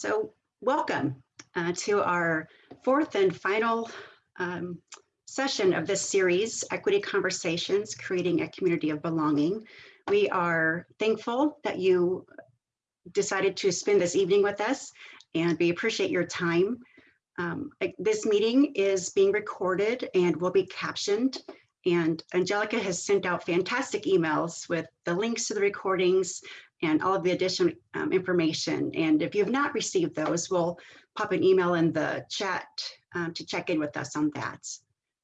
So welcome uh, to our fourth and final um, session of this series, Equity Conversations, Creating a Community of Belonging. We are thankful that you decided to spend this evening with us and we appreciate your time. Um, this meeting is being recorded and will be captioned and Angelica has sent out fantastic emails with the links to the recordings and all of the additional um, information. And if you have not received those, we'll pop an email in the chat um, to check in with us on that.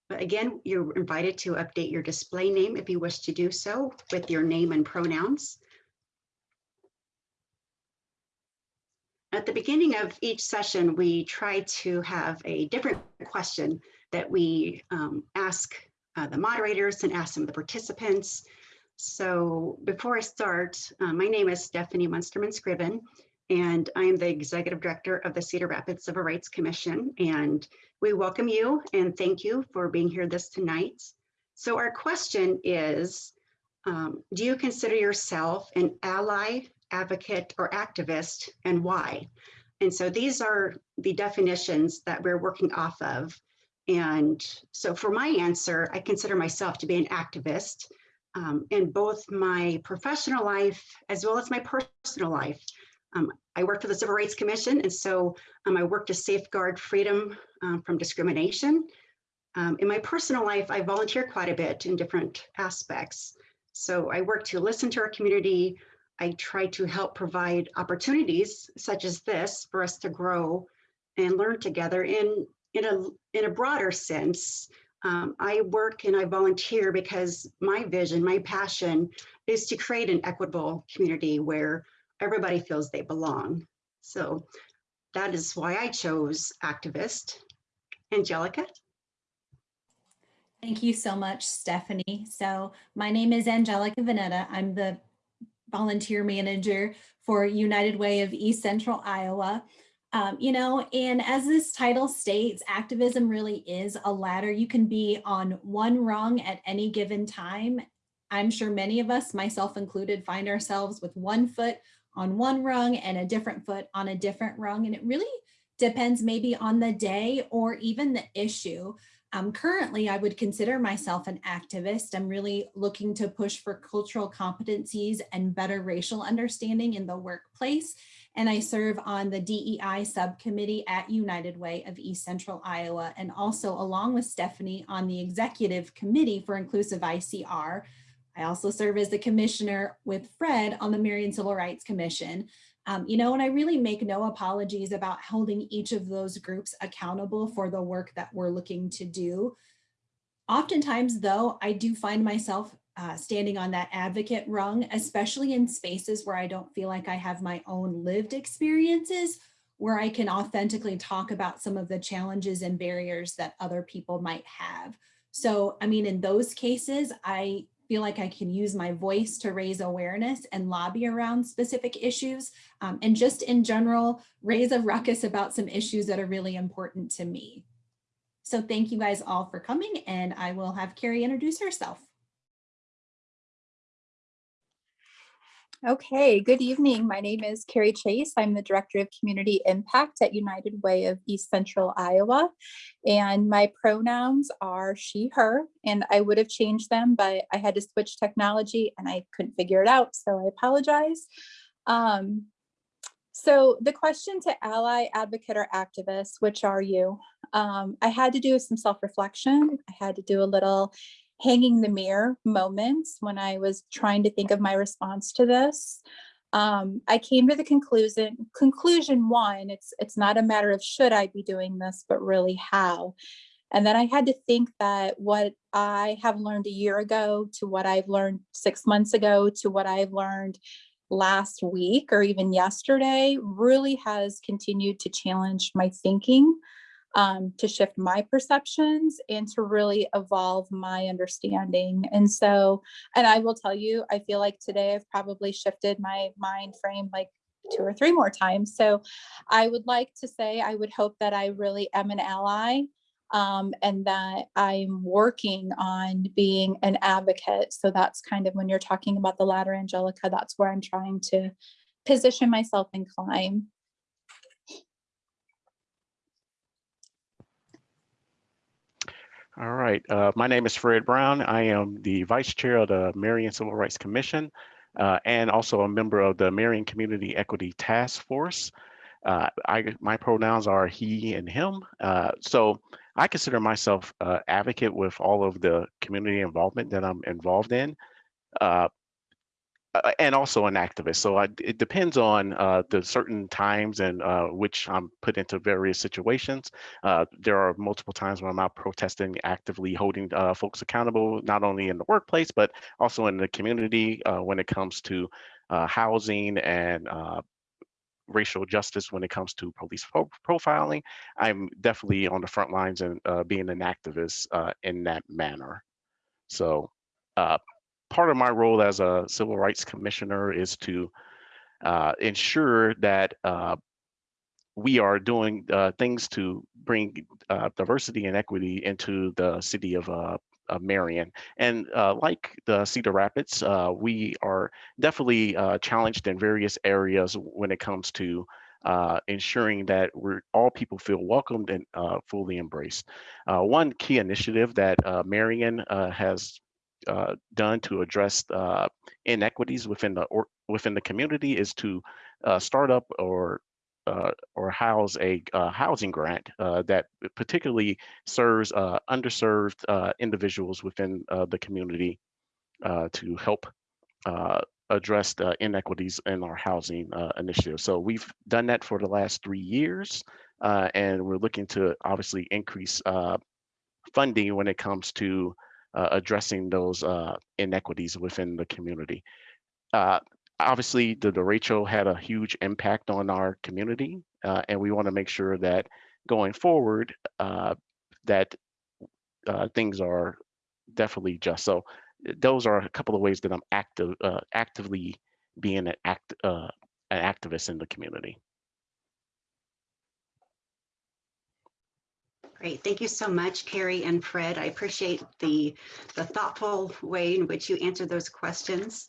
But again, you're invited to update your display name if you wish to do so with your name and pronouns. At the beginning of each session, we try to have a different question that we um, ask uh, the moderators and ask some of the participants. So before I start, uh, my name is Stephanie Munsterman Scriven, and I am the Executive Director of the Cedar Rapids Civil Rights Commission. And we welcome you and thank you for being here this tonight. So our question is, um, do you consider yourself an ally, advocate, or activist, and why? And so these are the definitions that we're working off of. And so for my answer, I consider myself to be an activist um, in both my professional life as well as my personal life. Um, I work for the Civil Rights Commission, and so um, I work to safeguard freedom um, from discrimination. Um, in my personal life, I volunteer quite a bit in different aspects. So I work to listen to our community. I try to help provide opportunities such as this for us to grow and learn together in in a, in a broader sense, um, I work and I volunteer because my vision, my passion is to create an equitable community where everybody feels they belong. So that is why I chose activist. Angelica? Thank you so much, Stephanie. So my name is Angelica Veneta. I'm the volunteer manager for United Way of East Central Iowa. Um, you know, and as this title states, activism really is a ladder. You can be on one rung at any given time. I'm sure many of us, myself included, find ourselves with one foot on one rung and a different foot on a different rung. And it really depends maybe on the day or even the issue. Um, currently, I would consider myself an activist. I'm really looking to push for cultural competencies and better racial understanding in the workplace and I serve on the DEI subcommittee at United Way of East Central Iowa, and also along with Stephanie on the executive committee for inclusive ICR. I also serve as the commissioner with Fred on the Marion Civil Rights Commission. Um, you know, and I really make no apologies about holding each of those groups accountable for the work that we're looking to do. Oftentimes, though, I do find myself uh, standing on that advocate rung, especially in spaces where I don't feel like I have my own lived experiences, where I can authentically talk about some of the challenges and barriers that other people might have. So, I mean, in those cases, I feel like I can use my voice to raise awareness and lobby around specific issues um, and just in general, raise a ruckus about some issues that are really important to me. So thank you guys all for coming and I will have Carrie introduce herself. Okay, good evening. My name is Carrie Chase. I'm the Director of Community Impact at United Way of East Central Iowa. And my pronouns are she, her, and I would have changed them, but I had to switch technology and I couldn't figure it out, so I apologize. Um, so the question to ally, advocate, or activist, which are you? Um, I had to do some self-reflection. I had to do a little hanging the mirror moments when I was trying to think of my response to this. Um, I came to the conclusion, conclusion one, it's, it's not a matter of should I be doing this, but really how. And then I had to think that what I have learned a year ago to what I've learned six months ago to what I've learned last week or even yesterday really has continued to challenge my thinking um, to shift my perceptions and to really evolve my understanding. And so, and I will tell you, I feel like today I've probably shifted my mind frame like two or three more times. So I would like to say, I would hope that I really am an ally um, and that I'm working on being an advocate. So that's kind of when you're talking about the ladder, Angelica, that's where I'm trying to position myself and climb. All right, uh, my name is Fred Brown. I am the Vice Chair of the Marion Civil Rights Commission uh, and also a member of the Marion Community Equity Task Force. Uh, I, my pronouns are he and him. Uh, so I consider myself uh, advocate with all of the community involvement that I'm involved in. Uh, and also an activist. So I, it depends on uh, the certain times and uh, which I'm put into various situations. Uh, there are multiple times when I'm out protesting, actively holding uh, folks accountable, not only in the workplace, but also in the community uh, when it comes to housing and racial justice when it comes to police pro profiling. I'm definitely on the front lines and being an activist in that manner. So part of my role as a civil rights commissioner is to uh, ensure that uh, we are doing uh, things to bring uh, diversity and equity into the city of, uh, Marion. And uh, like the Cedar Rapids, we are definitely challenged in various areas when it comes to uh, ensuring that we're all people feel welcomed and uh, fully embraced. Uh, one key initiative that Marion has uh, done to address uh, inequities within the or within the community is to uh, start up or uh, or house a uh, housing grant that particularly serves underserved individuals within the community to help address the inequities in our housing initiative. So we've done that for the last three years, and we're looking to obviously increase funding when it comes to addressing those uh, inequities within the community. Uh, obviously, the derecho had a huge impact on our community, uh, and we want to make sure that going forward, uh, that uh, things are definitely just. So those are a couple of ways that I'm active, actively being an, act, an activist in the community. Great. Thank you so much, Carrie and Fred. I appreciate the, the thoughtful way in which you answered those questions.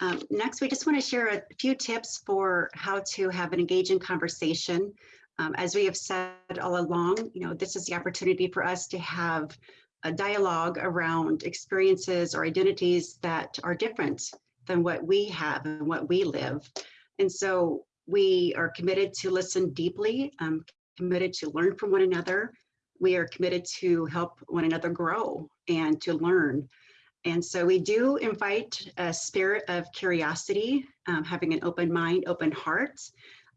Um, next, we just want to share a few tips for how to have an engaging conversation. Um, as we have said all along, you know, this is the opportunity for us to have a dialogue around experiences or identities that are different than what we have and what we live. And so we are committed to listen deeply, um, committed to learn from one another, we are committed to help one another grow and to learn. And so we do invite a spirit of curiosity, um, having an open mind, open heart.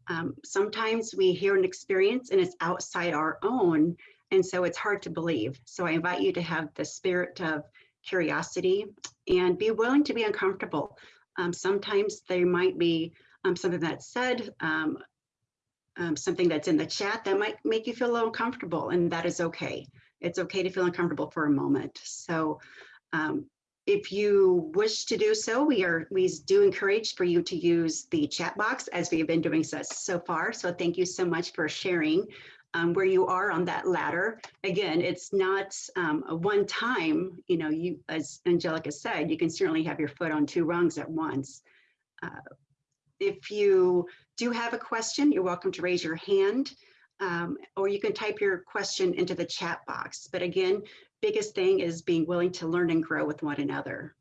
Um, sometimes we hear an experience and it's outside our own, and so it's hard to believe. So I invite you to have the spirit of curiosity and be willing to be uncomfortable. Um, sometimes there might be um, something that's said, um, something that's in the chat that might make you feel a little uncomfortable and that is okay. It's okay to feel uncomfortable for a moment. So um, if you wish to do so, we are we do encourage for you to use the chat box as we have been doing so, so far. So thank you so much for sharing um, where you are on that ladder. Again, it's not um, a one time, you know, you as Angelica said, you can certainly have your foot on two rungs at once. Uh, if you do have a question, you're welcome to raise your hand um, or you can type your question into the chat box. But again, biggest thing is being willing to learn and grow with one another.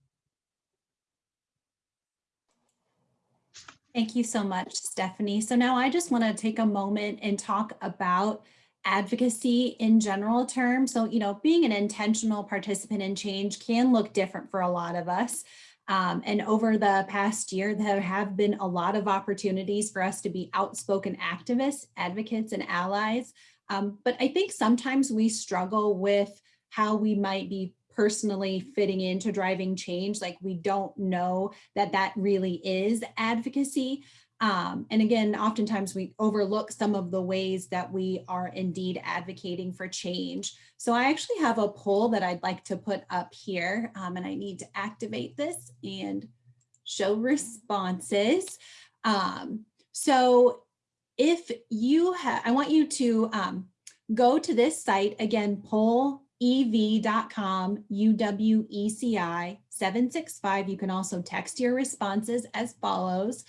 Thank you so much, Stephanie. So now I just want to take a moment and talk about advocacy in general terms. So, you know, being an intentional participant in change can look different for a lot of us. Um, and over the past year, there have been a lot of opportunities for us to be outspoken activists, advocates, and allies. Um, but I think sometimes we struggle with how we might be personally fitting into driving change. Like we don't know that that really is advocacy. Um, and again, oftentimes we overlook some of the ways that we are indeed advocating for change. So I actually have a poll that I'd like to put up here um, and I need to activate this and show responses. Um, so if you have, I want you to um, go to this site again, pollev.com, UWECI 765. You can also text your responses as follows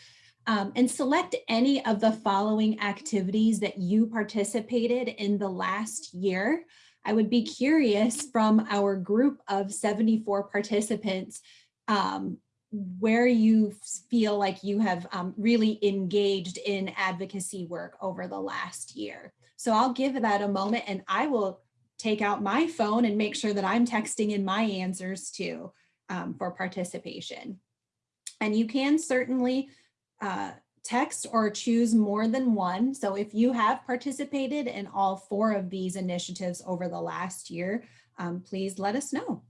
um, and select any of the following activities that you participated in the last year. I would be curious from our group of 74 participants, um, where you feel like you have um, really engaged in advocacy work over the last year. So I'll give that a moment and I will take out my phone and make sure that I'm texting in my answers too um, for participation. And you can certainly uh, text or choose more than one. So if you have participated in all four of these initiatives over the last year, um, please let us know.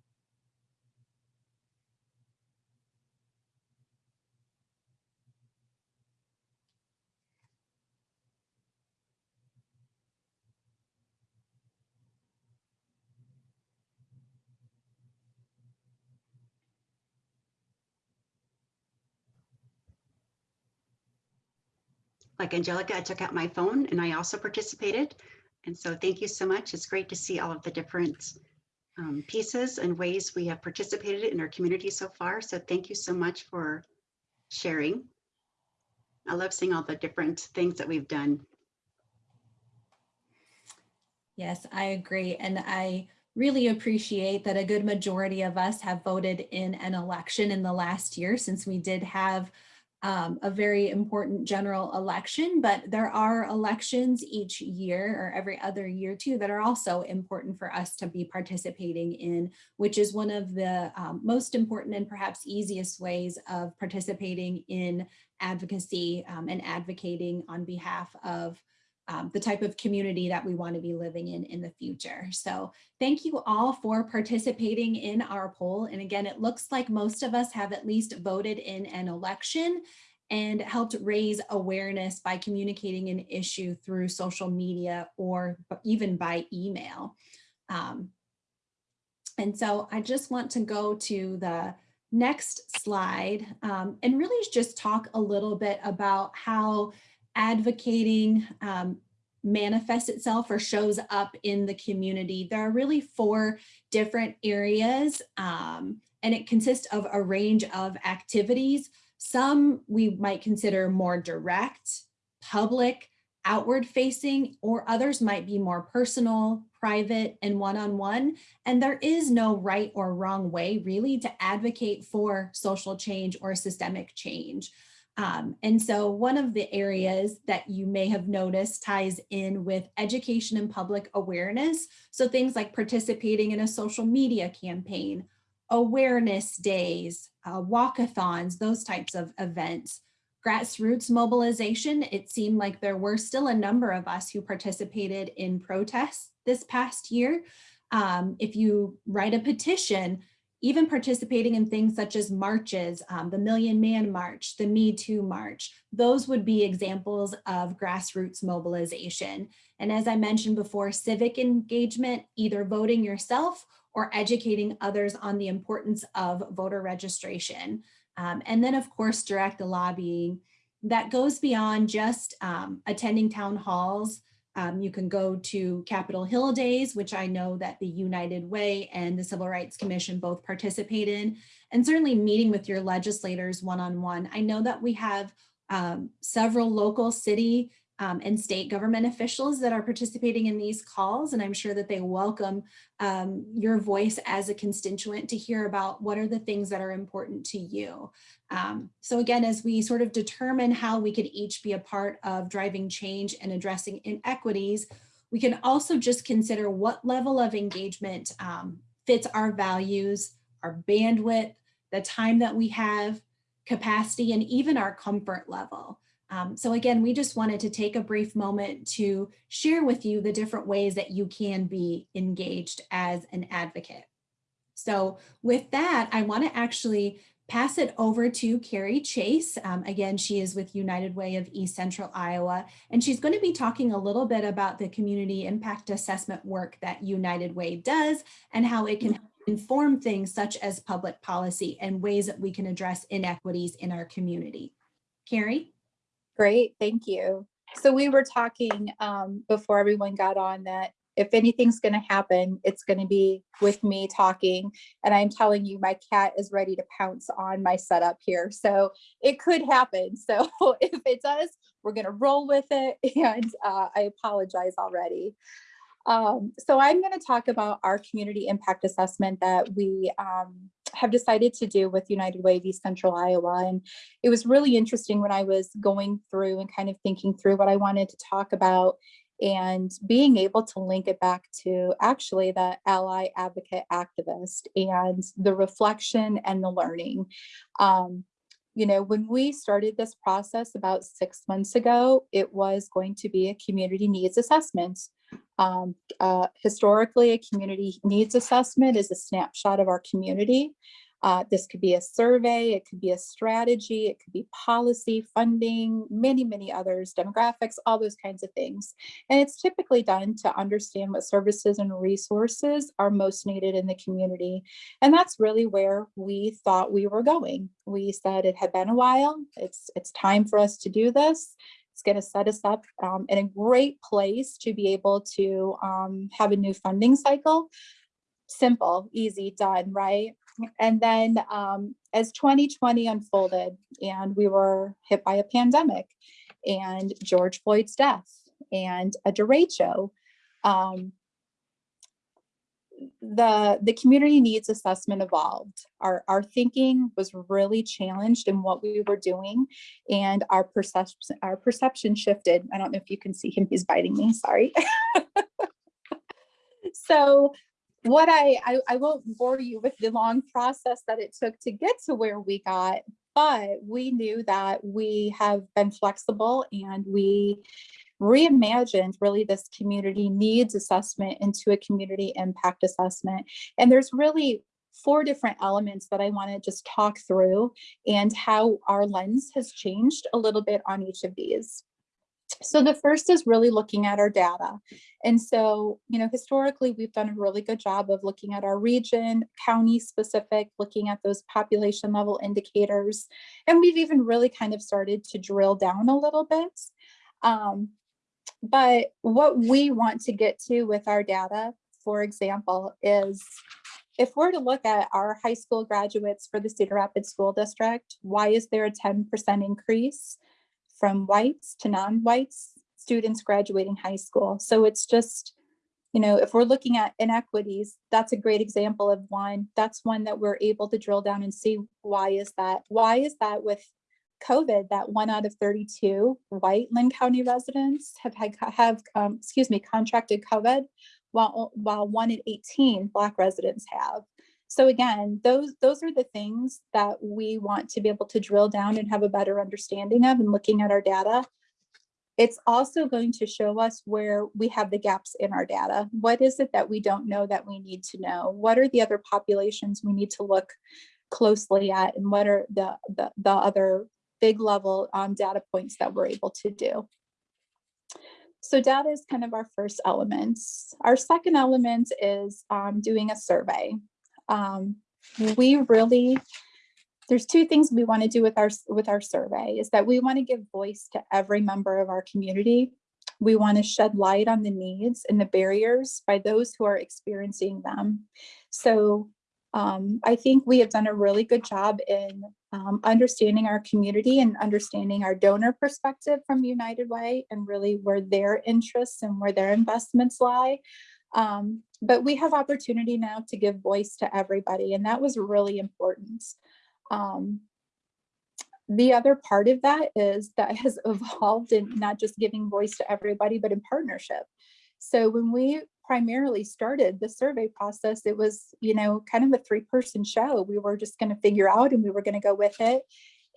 Like Angelica, I took out my phone and I also participated. And so thank you so much. It's great to see all of the different um, pieces and ways we have participated in our community so far. So thank you so much for sharing. I love seeing all the different things that we've done. Yes, I agree. And I really appreciate that a good majority of us have voted in an election in the last year since we did have um, a very important general election, but there are elections each year or every other year too that are also important for us to be participating in, which is one of the um, most important and perhaps easiest ways of participating in advocacy um, and advocating on behalf of um, the type of community that we want to be living in in the future. So thank you all for participating in our poll. And again, it looks like most of us have at least voted in an election and helped raise awareness by communicating an issue through social media or even by email. Um, and so I just want to go to the next slide um, and really just talk a little bit about how advocating um, manifests itself or shows up in the community. There are really four different areas um, and it consists of a range of activities. Some we might consider more direct, public, outward facing, or others might be more personal, private, and one-on-one. -on -one. And there is no right or wrong way really to advocate for social change or systemic change. Um, and so one of the areas that you may have noticed ties in with education and public awareness. So things like participating in a social media campaign, awareness days, uh, walkathons, those types of events. Grassroots mobilization, it seemed like there were still a number of us who participated in protests this past year. Um, if you write a petition, even participating in things such as marches, um, the Million Man March, the Me Too March, those would be examples of grassroots mobilization. And as I mentioned before, civic engagement, either voting yourself or educating others on the importance of voter registration. Um, and then of course, direct lobbying that goes beyond just um, attending town halls, um, you can go to Capitol Hill Days, which I know that the United Way and the Civil Rights Commission both participate in, and certainly meeting with your legislators one-on-one. -on -one. I know that we have um, several local city um, and state government officials that are participating in these calls, and I'm sure that they welcome um, your voice as a constituent to hear about what are the things that are important to you. Um, so again, as we sort of determine how we could each be a part of driving change and addressing inequities, we can also just consider what level of engagement um, fits our values, our bandwidth, the time that we have, capacity, and even our comfort level. Um, so again, we just wanted to take a brief moment to share with you the different ways that you can be engaged as an advocate. So with that, I want to actually pass it over to Carrie Chase. Um, again, she is with United Way of East Central Iowa, and she's going to be talking a little bit about the community impact assessment work that United Way does and how it can inform things such as public policy and ways that we can address inequities in our community. Carrie? Great, thank you. So we were talking um, before everyone got on that if anything's going to happen, it's going to be with me talking. And I'm telling you, my cat is ready to pounce on my setup here. So it could happen. So if it does, we're going to roll with it. And uh, I apologize already. Um, so I'm going to talk about our community impact assessment that we um, have decided to do with United Way of East Central Iowa. And it was really interesting when I was going through and kind of thinking through what I wanted to talk about and being able to link it back to actually the ally advocate activist and the reflection and the learning. Um, you know, when we started this process about six months ago, it was going to be a community needs assessment. Um, uh, historically, a community needs assessment is a snapshot of our community. Uh, this could be a survey, it could be a strategy, it could be policy, funding, many, many others, demographics, all those kinds of things. And it's typically done to understand what services and resources are most needed in the community. And that's really where we thought we were going. We said it had been a while, it's, it's time for us to do this. It's going to set us up um, in a great place to be able to um, have a new funding cycle. Simple, easy, done, right? And then um, as 2020 unfolded and we were hit by a pandemic and George Floyd's death and a derecho, um, the the community needs assessment evolved. Our, our thinking was really challenged in what we were doing and our perception our perception shifted. I don't know if you can see him, he's biting me, sorry. so what I, I, I won't bore you with the long process that it took to get to where we got, but we knew that we have been flexible and we reimagined really this community needs assessment into a community impact assessment. And there's really four different elements that I want to just talk through and how our lens has changed a little bit on each of these. So the first is really looking at our data. And so, you know, historically, we've done a really good job of looking at our region, county specific, looking at those population level indicators. And we've even really kind of started to drill down a little bit. Um, but what we want to get to with our data, for example, is if we're to look at our high school graduates for the Cedar Rapids School District, why is there a 10% increase? From whites to non-whites students graduating high school. So it's just, you know, if we're looking at inequities, that's a great example of one. That's one that we're able to drill down and see why is that? Why is that with COVID that one out of 32 white Linn County residents have had have um, excuse me contracted COVID, while while one in 18 Black residents have. So again, those, those are the things that we want to be able to drill down and have a better understanding of and looking at our data. It's also going to show us where we have the gaps in our data. What is it that we don't know that we need to know? What are the other populations we need to look closely at and what are the, the, the other big level um, data points that we're able to do? So data is kind of our first element. Our second element is um, doing a survey um, we really, there's two things we want to do with our, with our survey is that we want to give voice to every member of our community. We want to shed light on the needs and the barriers by those who are experiencing them. So um, I think we have done a really good job in um, understanding our community and understanding our donor perspective from United Way and really where their interests and where their investments lie. Um, but we have opportunity now to give voice to everybody, and that was really important. Um, the other part of that is that has evolved in not just giving voice to everybody, but in partnership. So when we primarily started the survey process, it was, you know, kind of a three person show. We were just going to figure out and we were going to go with it.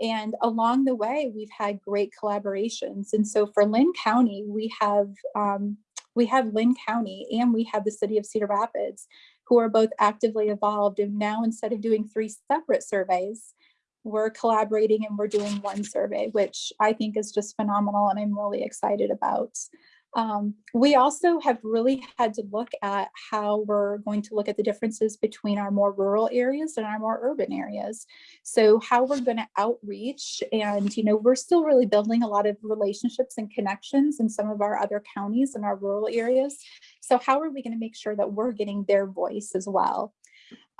And along the way, we've had great collaborations. And so for Linn County, we have um, we have Linn County and we have the city of Cedar Rapids who are both actively involved. And now instead of doing three separate surveys, we're collaborating and we're doing one survey, which I think is just phenomenal and I'm really excited about. Um, we also have really had to look at how we're going to look at the differences between our more rural areas and our more urban areas. So how we're going to outreach and, you know, we're still really building a lot of relationships and connections in some of our other counties and our rural areas. So how are we going to make sure that we're getting their voice as well?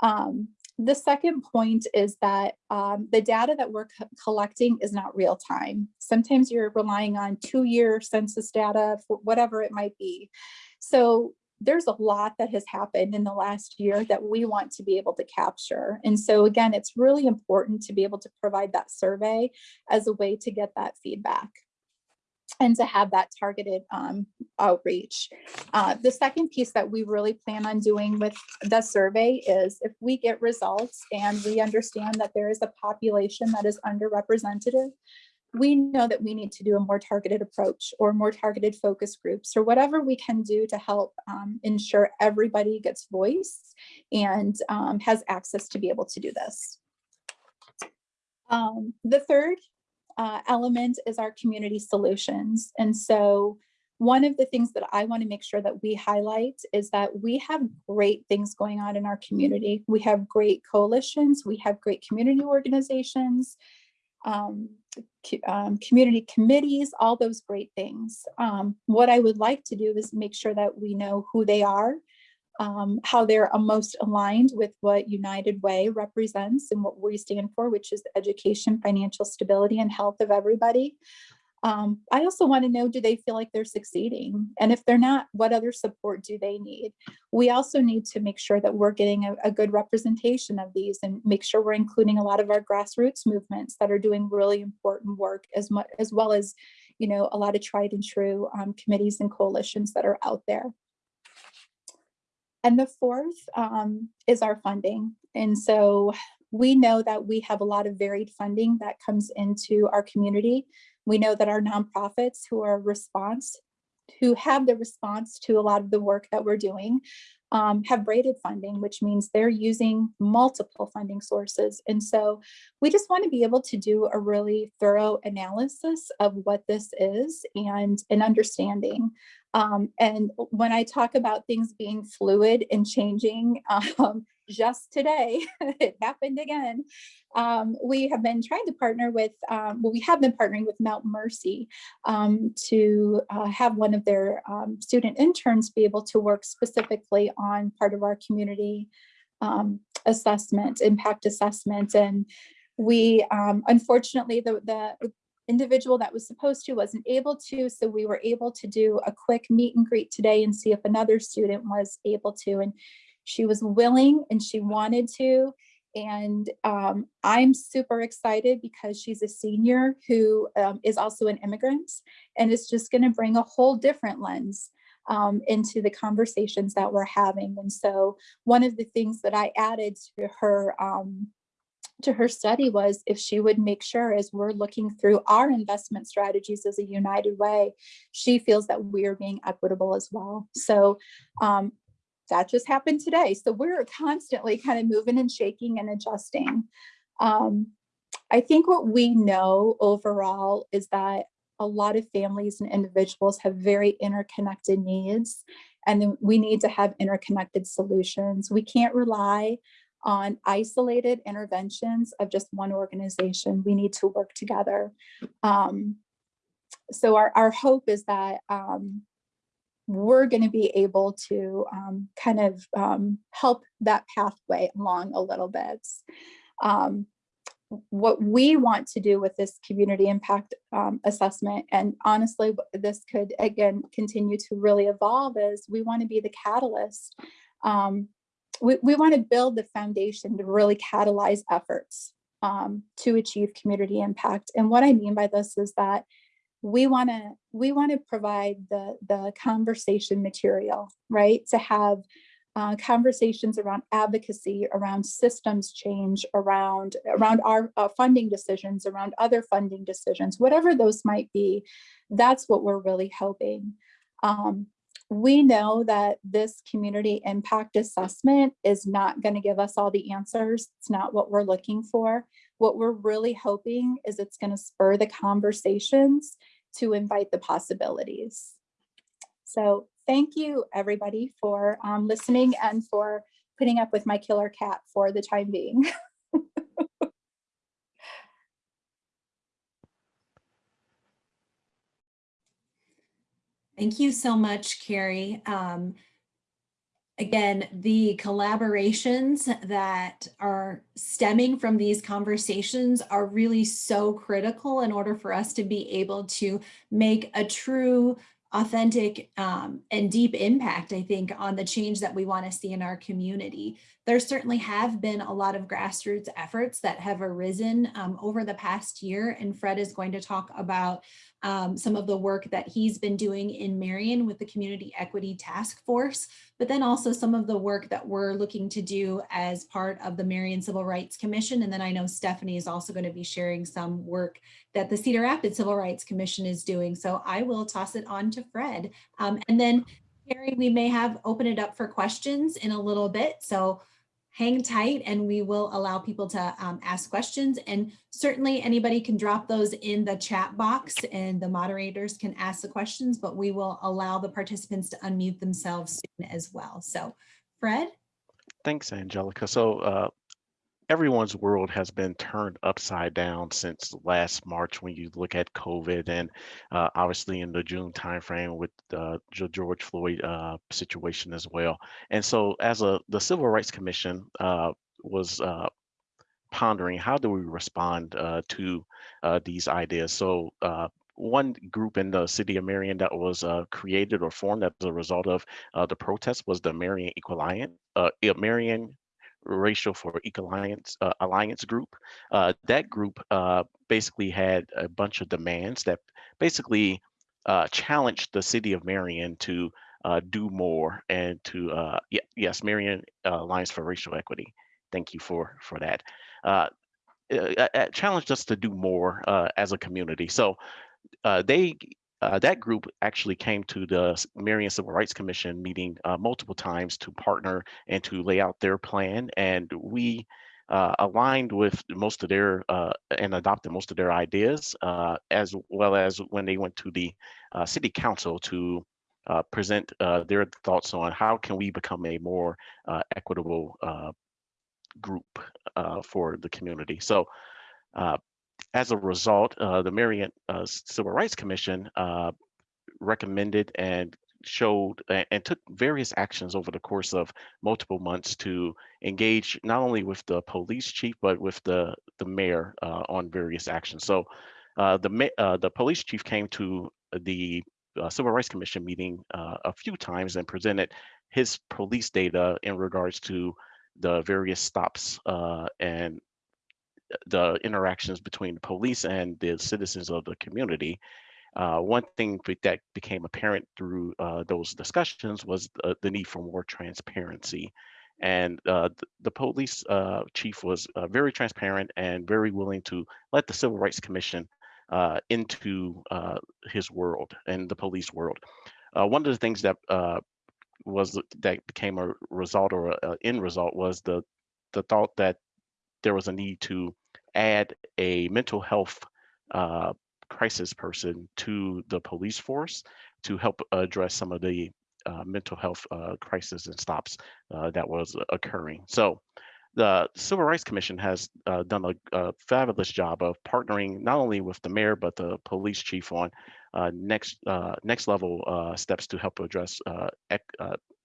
Um, the second point is that um, the data that we're co collecting is not real time. Sometimes you're relying on two year census data for whatever it might be. So there's a lot that has happened in the last year that we want to be able to capture. And so again, it's really important to be able to provide that survey as a way to get that feedback and to have that targeted um, outreach. Uh, the second piece that we really plan on doing with the survey is if we get results and we understand that there is a population that is underrepresented, we know that we need to do a more targeted approach or more targeted focus groups or whatever we can do to help um, ensure everybody gets voice and um, has access to be able to do this. Um, the third uh, element is our community solutions. And so one of the things that I want to make sure that we highlight is that we have great things going on in our community. We have great coalitions, we have great community organizations, um, um, community committees, all those great things. Um, what I would like to do is make sure that we know who they are, um, how they're most aligned with what United Way represents and what we stand for, which is education, financial stability, and health of everybody. Um, I also want to know, do they feel like they're succeeding? And if they're not, what other support do they need? We also need to make sure that we're getting a, a good representation of these and make sure we're including a lot of our grassroots movements that are doing really important work as much as well as, you know, a lot of tried and true um, committees and coalitions that are out there. And the fourth um, is our funding. And so we know that we have a lot of varied funding that comes into our community. We know that our nonprofits who are response, who have the response to a lot of the work that we're doing, um, have braided funding, which means they're using multiple funding sources. And so we just want to be able to do a really thorough analysis of what this is and an understanding. Um, and when I talk about things being fluid and changing, um, just today, it happened again. Um, we have been trying to partner with, um, well, we have been partnering with Mount Mercy um, to uh, have one of their um, student interns be able to work specifically on part of our community um, assessment, impact assessment. And we, um, unfortunately, the, the individual that was supposed to wasn't able to, so we were able to do a quick meet and greet today and see if another student was able to. And she was willing and she wanted to. And um, I'm super excited because she's a senior who um, is also an immigrant and it's just gonna bring a whole different lens um, into the conversations that we're having. And so one of the things that I added to her um, to her study was if she would make sure as we're looking through our investment strategies as a united way, she feels that we are being equitable as well. So um, that just happened today. So we're constantly kind of moving and shaking and adjusting. Um, I think what we know overall is that a lot of families and individuals have very interconnected needs and we need to have interconnected solutions. We can't rely on isolated interventions of just one organization. We need to work together. Um, so our, our hope is that um, we're going to be able to um, kind of um, help that pathway along a little bit. Um, what we want to do with this community impact um, assessment, and honestly, this could again continue to really evolve is we want to be the catalyst. Um, we, we want to build the foundation to really catalyze efforts um, to achieve community impact. And what I mean by this is that we want to we want to provide the the conversation material right? To have uh, conversations around advocacy around systems change around around our uh, funding decisions around other funding decisions whatever those might be that's what we're really hoping um, we know that this community impact assessment is not going to give us all the answers. It's not what we're looking for. What we're really hoping is it's going to spur the conversations to invite the possibilities. So thank you everybody for um, listening and for putting up with my killer cat for the time being. Thank you so much, Carrie. Um, again, the collaborations that are stemming from these conversations are really so critical in order for us to be able to make a true authentic um, and deep impact, I think, on the change that we want to see in our community. There certainly have been a lot of grassroots efforts that have arisen um, over the past year, and Fred is going to talk about um, some of the work that he's been doing in Marion with the Community Equity Task Force, but then also some of the work that we're looking to do as part of the Marion Civil Rights Commission. And then I know Stephanie is also going to be sharing some work that the Cedar Rapids Civil Rights Commission is doing. So I will toss it on to Fred. Um, and then Carrie, we may have open it up for questions in a little bit. So hang tight and we will allow people to um, ask questions. And certainly anybody can drop those in the chat box and the moderators can ask the questions, but we will allow the participants to unmute themselves soon as well. So Fred? Thanks, Angelica. So uh, everyone's world has been turned upside down since last March when you look at COVID and uh, obviously in the June timeframe with uh, the George Floyd uh, situation as well. And so as a the Civil Rights Commission uh, was uh, pondering how do we respond uh, to these ideas. So one group in the city of Marion that was created or formed as a result of the protest was the Marion Equal Alliance, Marion Racial for Equal Alliance, uh, Alliance group. Uh, that group uh, basically had a bunch of demands that basically uh, challenged the city of Marion to uh, do more and to, uh, yes, Marion Alliance for Racial Equity. Thank you for, for that. challenged us to do more as a community. So they uh, that group actually came to the Marion Civil Rights Commission meeting uh, multiple times to partner and to lay out their plan. And we uh, aligned with most of their uh, and adopted most of their ideas, uh, as well as when they went to the uh, city council to present their thoughts on how can we become a more equitable group for the community. So as a result, uh, the Marion uh, Civil Rights Commission uh, recommended and showed and took various actions over the course of multiple months to engage not only with the police chief but with the the mayor uh, on various actions. So uh, the uh, the police chief came to the Civil Rights Commission meeting a few times and presented his police data in regards to the various stops and the interactions between the police and the citizens of the community. Uh, one thing that became apparent through uh, those discussions was the, the, need for more transparency. And uh, the, the, police uh, chief was uh, very transparent and very willing to let the Civil Rights Commission uh, into his world and the police world. one of the things that was that became a result or an end result was the the thought that there was a need to add a mental health uh, crisis person to the police force to help address some of the uh, mental health uh, crisis and stops uh, that was occurring. So the Civil Rights Commission has uh, done a, a, fabulous job of partnering not only with the mayor but the police chief on uh, next next level steps to help address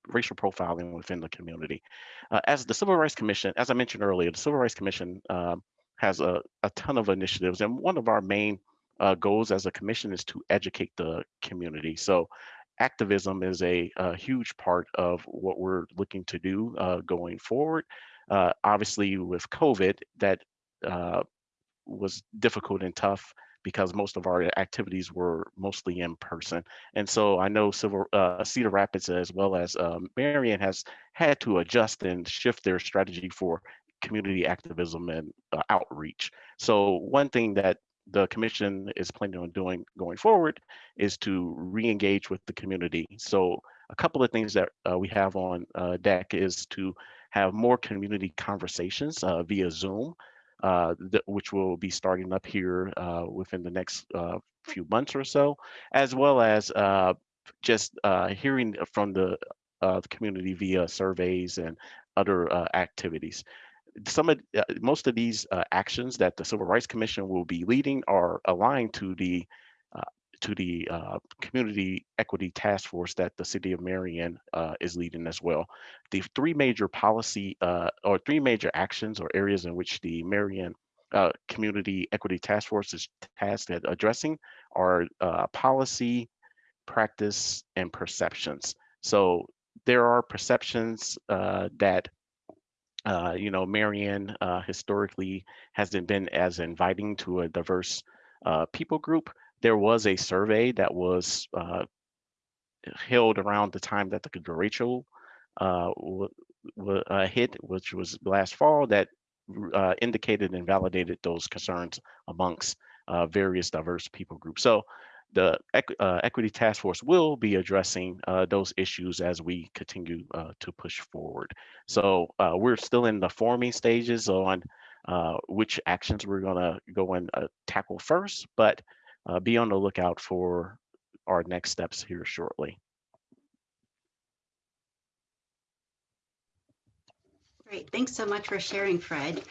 racial profiling within the community. as the Civil Rights Commission, as I mentioned earlier, the Civil Rights Commission um, has a, a ton of initiatives. And one of our main uh, goals as a commission is to educate the community. So activism is a, a huge part of what we're looking to do uh, going forward. Uh, obviously with COVID, that uh, was difficult and tough because most of our activities were mostly in person. And so I know Civil, uh, Cedar Rapids as well as um, Marion has had to adjust and shift their strategy for community activism and uh, outreach. So one thing that the commission is planning on doing going forward is to re-engage with the community. So a couple of things that uh, we have on uh, deck is to have more community conversations uh, via Zoom, uh, which will be starting up here uh, within the next few months or so, as well as just hearing from the, the community via surveys and other activities some of uh, most of these uh, actions that the Civil Rights Commission will be leading are aligned to the uh, to the uh, Community Equity Task Force that the City of Marion uh, is leading as well. The three major policy uh, or three major actions or areas in which the Marion Community Equity Task Force is tasked at addressing are policy, practice, and perceptions. So there are perceptions that uh, you know, Marion uh, historically hasn't been as inviting to a diverse uh, people group. There was a survey that was uh, held around the time that the derecho uh, hit, which was last fall, that indicated and validated those concerns amongst various diverse people groups. So the uh, Equity Task Force will be addressing uh, those issues as we continue uh, to push forward. So uh, we're still in the forming stages on uh, which actions we're gonna go and uh, tackle first, but be on the lookout for our next steps here shortly. Great, thanks so much for sharing, Fred.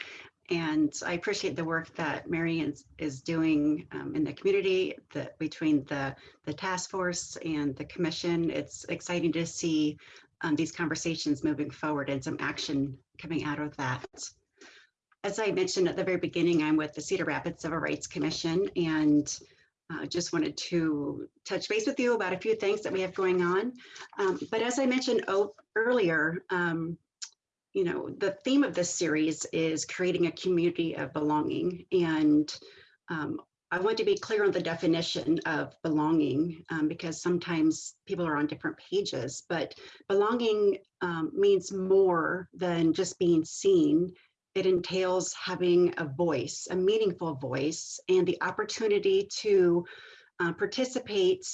And I appreciate the work that Marion is, doing um, in the community the, between the, the task force and the commission. It's exciting to see um, these conversations moving forward and some action coming out of that. As I mentioned at the very beginning, I'm with the Cedar Rapids Civil Rights Commission and uh, just wanted to touch base with you about a few things that we have going on. Um, but as I mentioned earlier, um, you know, the theme of this series is creating a community of belonging. And um, I want to be clear on the definition of belonging um, because sometimes people are on different pages, but belonging um, means more than just being seen. It entails having a voice, a meaningful voice, and the opportunity to uh, participate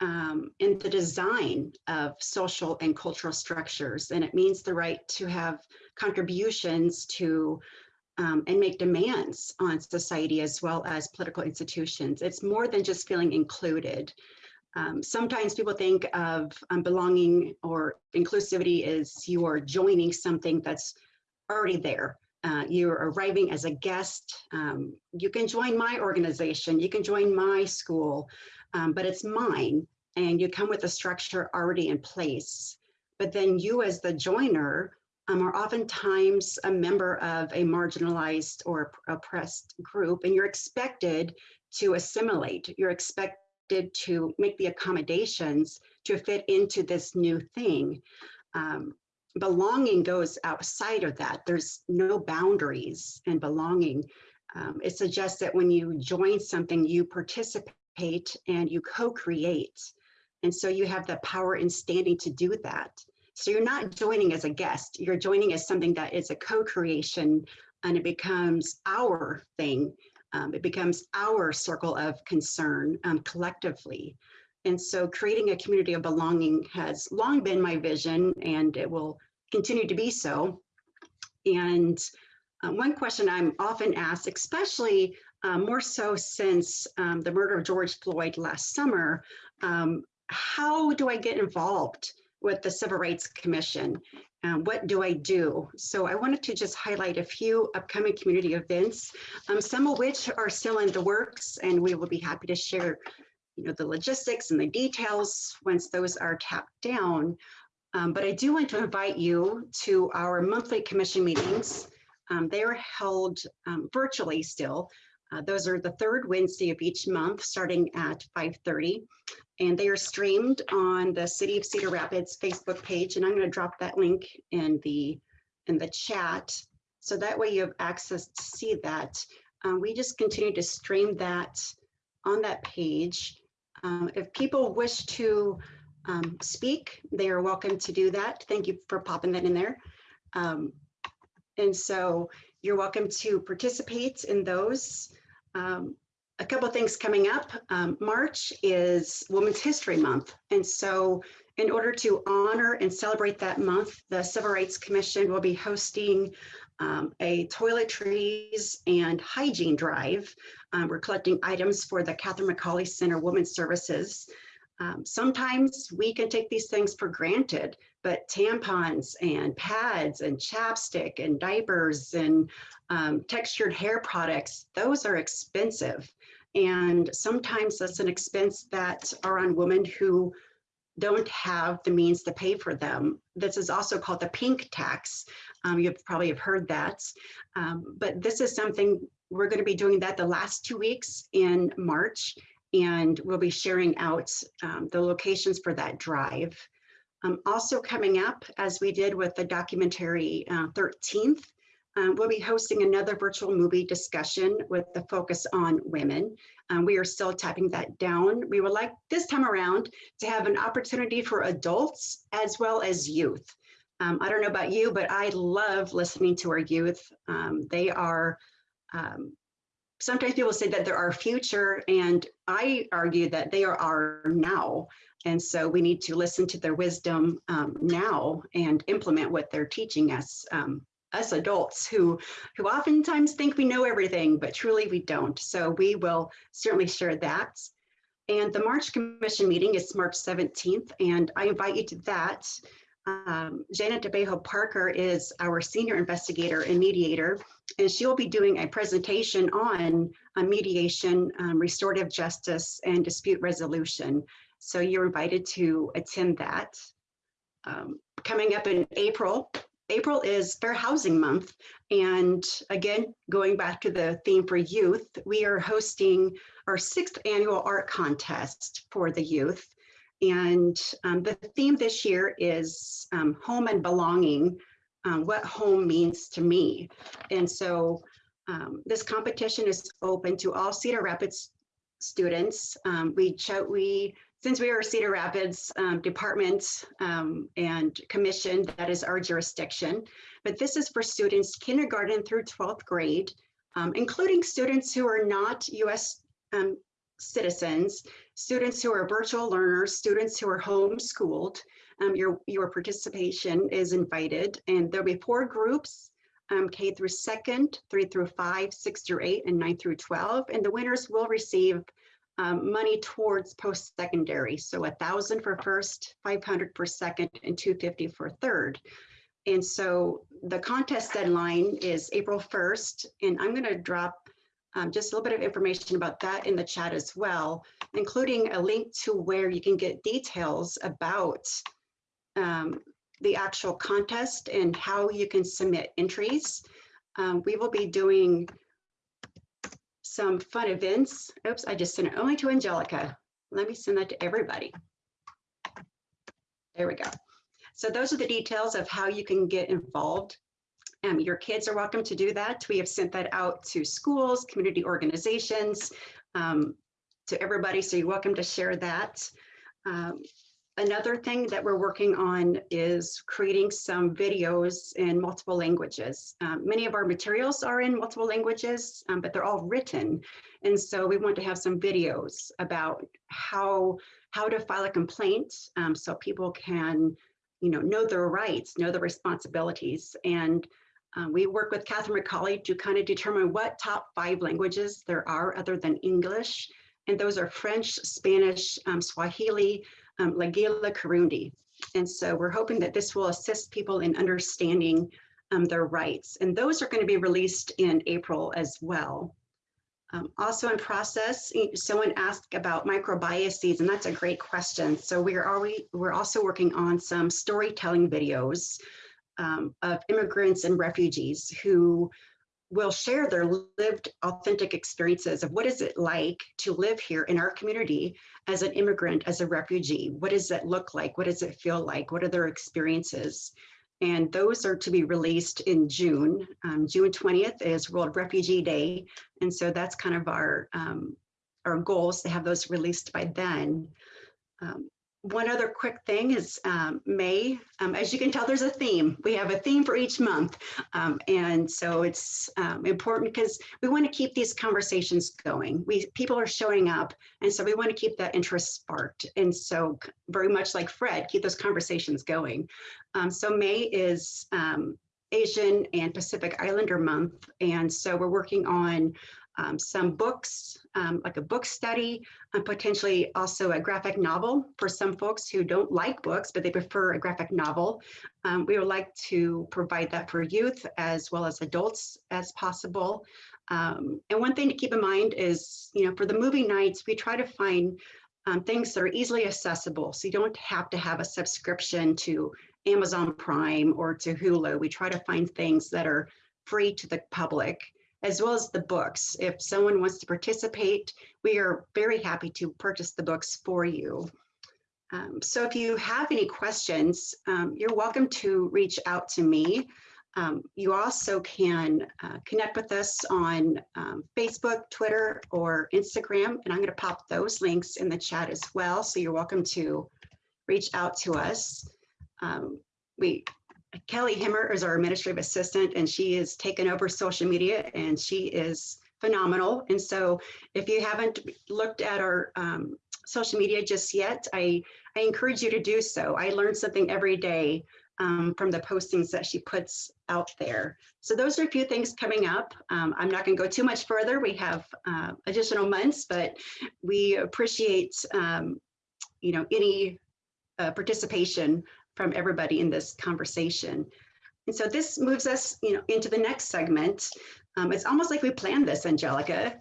um, in the design of social and cultural structures. And it means the right to have contributions to um, and make demands on society as well as political institutions. It's more than just feeling included. Um, sometimes people think of um, belonging or inclusivity as you are joining something that's already there. Uh, you're arriving as a guest. Um, you can join my organization, you can join my school, um, but it's mine and you come with a structure already in place. But then you as the joiner um, are oftentimes a member of a marginalized or oppressed group and you're expected to assimilate. You're expected to make the accommodations to fit into this new thing. Um, belonging goes outside of that. There's no boundaries in belonging. Um, it suggests that when you join something, you participate and you co-create. And so you have the power and standing to do that. So you're not joining as a guest, you're joining as something that is a co-creation and it becomes our thing. Um, it becomes our circle of concern um, collectively. And so creating a community of belonging has long been my vision and it will continue to be so. And um, one question I'm often asked, especially um, more so since um, the murder of George Floyd last summer, um, how do I get involved with the Civil Rights Commission? Um, what do I do? So I wanted to just highlight a few upcoming community events, um, some of which are still in the works, and we will be happy to share you know, the logistics and the details once those are tapped down. Um, but I do want to invite you to our monthly commission meetings. Um, they are held virtually still. Uh, those are the third Wednesday of each month, starting at 5.30 and they are streamed on the City of Cedar Rapids Facebook page. And I'm going to drop that link in the in the chat. So that way you have access to see that. Um, we just continue to stream that on that page. Um, if people wish to um, speak, they are welcome to do that. Thank you for popping that in there. Um, and so you're welcome to participate in those. Um, a couple of things coming up. Um, March is Women's History Month. And so in order to honor and celebrate that month, the Civil Rights Commission will be hosting um, a toiletries and hygiene drive. Um, we're collecting items for the Catherine McAuley Center Women's Services. Um, sometimes we can take these things for granted, but tampons and pads and chapstick and diapers and um, textured hair products, those are expensive. And sometimes that's an expense that are on women who don't have the means to pay for them. This is also called the pink tax. Um, you probably have heard that. Um, but this is something we're going to be doing that the last two weeks in March. and we'll be sharing out um, the locations for that drive. Um, also coming up, as we did with the documentary uh, 13th, um, we'll be hosting another virtual movie discussion with the focus on women. Um, we are still tapping that down. We would like this time around to have an opportunity for adults as well as youth. Um, I don't know about you, but I love listening to our youth. Um, they are, um, sometimes people say that they're our future, and I argue that they are our now. And so we need to listen to their wisdom um, now and implement what they're teaching us um, us adults who who oftentimes think we know everything, but truly we don't. So we will certainly share that. And the March Commission meeting is March 17th, and I invite you to that. Um, Janet DeBejo Parker is our senior investigator and mediator, and she'll be doing a presentation on, on mediation, um, restorative justice, and dispute resolution. So you're invited to attend that. Um, coming up in April, April is Fair Housing Month. And again, going back to the theme for youth, we are hosting our sixth annual art contest for the youth. And um, the theme this year is um, home and belonging, um, what home means to me. And so um, this competition is open to all Cedar Rapids students. Um, we, we since we are Cedar Rapids um, Department um, and Commission, that is our jurisdiction. But this is for students kindergarten through 12th grade, um, including students who are not US um, citizens, students who are virtual learners, students who are homeschooled. Um, your, your participation is invited and there'll be four groups um, K through second, three through five, six through eight, and nine through 12. And the winners will receive um, money towards post-secondary. So a thousand for first, 500 for second, and 250 for third. And so the contest deadline is April 1st, and I'm gonna drop um, just a little bit of information about that in the chat as well, including a link to where you can get details about um, the actual contest and how you can submit entries. Um, we will be doing some fun events. Oops, I just sent it only to Angelica. Let me send that to everybody. There we go. So those are the details of how you can get involved. Um, your kids are welcome to do that. We have sent that out to schools, community organizations, um, to everybody. So you're welcome to share that. Um, Another thing that we're working on is creating some videos in multiple languages. Um, many of our materials are in multiple languages, um, but they're all written. And so we want to have some videos about how, how to file a complaint um, so people can you know, know their rights, know the responsibilities. And um, we work with Catherine McAuley to kind of determine what top five languages there are other than English. And those are French, Spanish, um, Swahili, um, Lingala Kirundi. And so we're hoping that this will assist people in understanding um, their rights. And those are going to be released in April as well. Um, also in process, someone asked about microbiases, and that's a great question. So we're already, we're also working on some storytelling videos um, of immigrants and refugees who will share their lived authentic experiences of what is it like to live here in our community as an immigrant, as a refugee? What does that look like? What does it feel like? What are their experiences? And those are to be released in June. Um, June 20th is World Refugee Day. And so that's kind of our, um, our goals to have those released by then. Um, one other quick thing is um, May. Um, as you can tell, there's a theme. We have a theme for each month. Um, and so it's um, important because we want to keep these conversations going. We People are showing up. And so we want to keep that interest sparked. And so very much like Fred, keep those conversations going. Um, so May is um, Asian and Pacific Islander month. And so we're working on um, some books, um, like a book study, and potentially also a graphic novel for some folks who don't like books, but they prefer a graphic novel. Um, we would like to provide that for youth as well as adults as possible. Um, and one thing to keep in mind is, you know, for the movie nights, we try to find um, things that are easily accessible. So you don't have to have a subscription to Amazon Prime or to Hulu. We try to find things that are free to the public as well as the books. If someone wants to participate, we are very happy to purchase the books for you. Um, so if you have any questions, um, you're welcome to reach out to me. Um, you also can uh, connect with us on um, Facebook, Twitter, or Instagram, and I'm going to pop those links in the chat as well. So you're welcome to reach out to us. Um, we Kelly Himmer is our administrative assistant, and she has taken over social media, and she is phenomenal. And so, if you haven't looked at our um, social media just yet, I I encourage you to do so. I learn something every day um, from the postings that she puts out there. So those are a few things coming up. Um, I'm not going to go too much further. We have uh, additional months, but we appreciate um, you know any uh, participation from everybody in this conversation. And so this moves us, you know, into the next segment. Um, it's almost like we planned this, Angelica.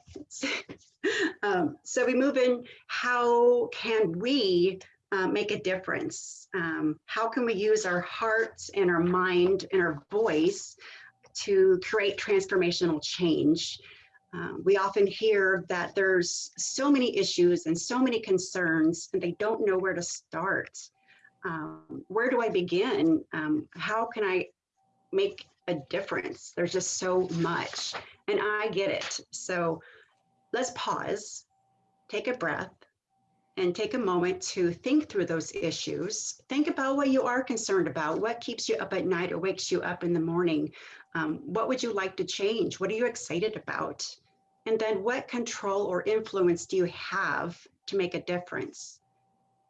um, so we move in, how can we uh, make a difference? Um, how can we use our hearts and our mind and our voice to create transformational change? Um, we often hear that there's so many issues and so many concerns and they don't know where to start um, where do I begin? Um, how can I make a difference? There's just so much, and I get it. So let's pause, take a breath, and take a moment to think through those issues. Think about what you are concerned about, what keeps you up at night or wakes you up in the morning. Um, what would you like to change? What are you excited about? And then what control or influence do you have to make a difference?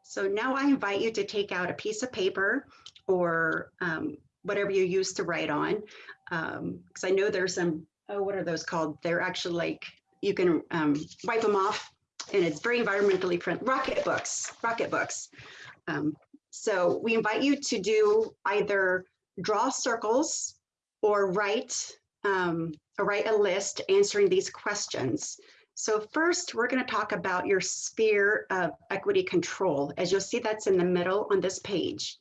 So now I invite you to take out a piece of paper or um, whatever you use to write on. Because um, I know there's some, oh, what are those called? They're actually like, you can um, wipe them off and it's very environmentally friendly. Rocket books, rocket books. Um, so we invite you to do either draw circles or write, um, or write a list answering these questions. So first, we're going to talk about your sphere of equity control. As you'll see, that's in the middle on this page.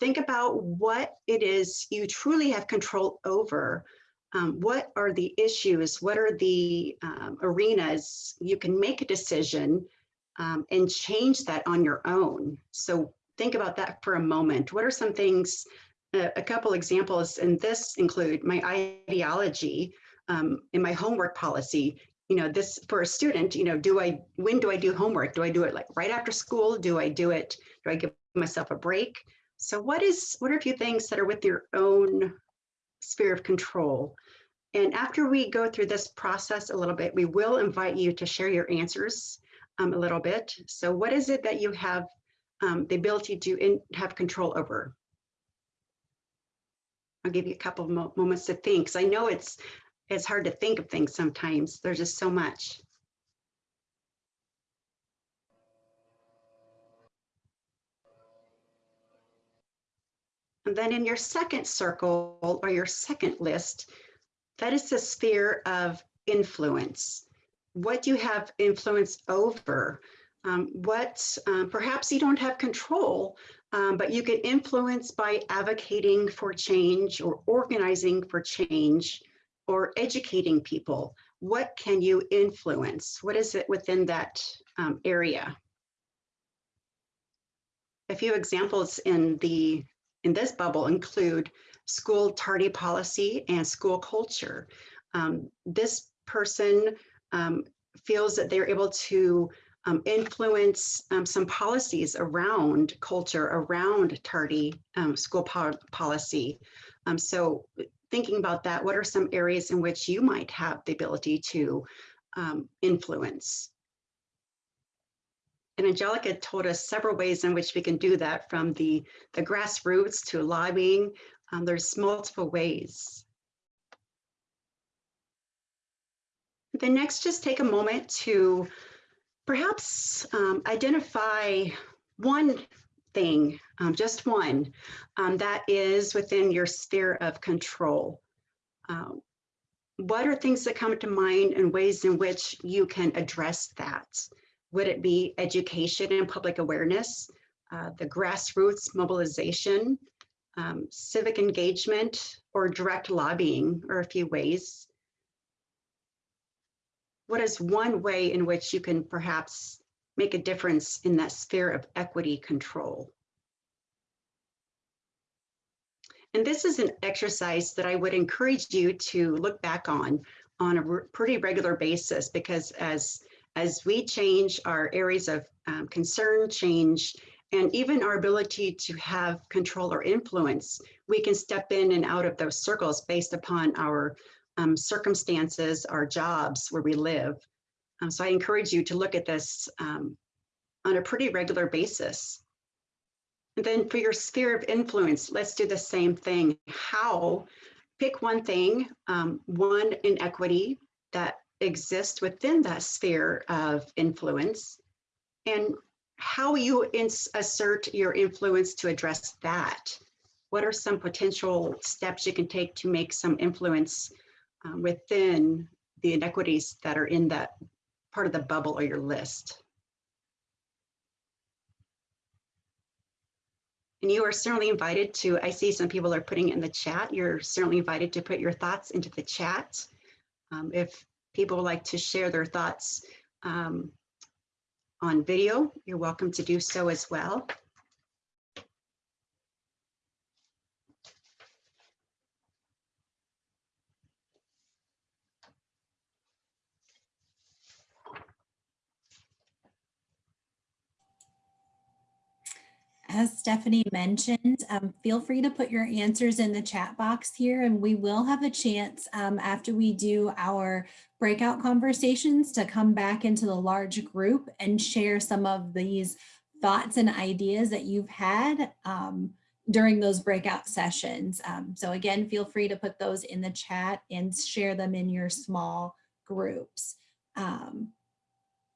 Think about what it is you truly have control over. Um, what are the issues? What are the um, arenas you can make a decision um, and change that on your own? So think about that for a moment. What are some things, uh, a couple examples, and this include my ideology, um, in my homework policy, you know, this for a student, you know, do I, when do I do homework? Do I do it like right after school? Do I do it, do I give myself a break? So what is, what are a few things that are with your own sphere of control? And after we go through this process a little bit, we will invite you to share your answers um, a little bit. So what is it that you have um, the ability to in, have control over? I'll give you a couple of mo moments to think, because I know it's it's hard to think of things sometimes. There's just so much. And then in your second circle or your second list, that is the sphere of influence. What do you have influence over? Um, what um, perhaps you don't have control, um, but you can influence by advocating for change or organizing for change or educating people? What can you influence? What is it within that um, area? A few examples in the in this bubble include school tardy policy and school culture. Um, this person um, feels that they're able to um, influence um, some policies around culture, around tardy um, school po policy. Um, so thinking about that, what are some areas in which you might have the ability to um, influence? And Angelica told us several ways in which we can do that from the, the grassroots to lobbying. Um, there's multiple ways. Then next, just take a moment to perhaps um, identify one thing, um, just one, um, that is within your sphere of control. Um, what are things that come to mind and ways in which you can address that? Would it be education and public awareness, uh, the grassroots mobilization, um, civic engagement, or direct lobbying are a few ways. what is one way in which you can perhaps make a difference in that sphere of equity control? And this is an exercise that I would encourage you to look back on on a re- pretty regular basis because as as we change our areas of um, concern change and even our ability to have control or influence, we can step in and out of those circles based upon our um, circumstances, our jobs, where we live. Um, so I encourage you to look at this um, on a pretty regular basis. And then for your sphere of influence, let's do the same thing. How, pick one thing, um, one inequity that exists within that sphere of influence, and how you assert your influence to address that. What are some potential steps you can take to make some influence um, within the inequities that are in that part of the bubble or your list? And you are certainly invited to, I see some people are putting in the chat. You're certainly invited to put your thoughts into the chat. Um, if people like to share their thoughts um, on video, you're welcome to do so as well. As Stephanie mentioned, um, feel free to put your answers in the chat box here and we will have a chance um, after we do our breakout conversations to come back into the large group and share some of these thoughts and ideas that you've had um, during those breakout sessions. Um, so again, feel free to put those in the chat and share them in your small groups. Um,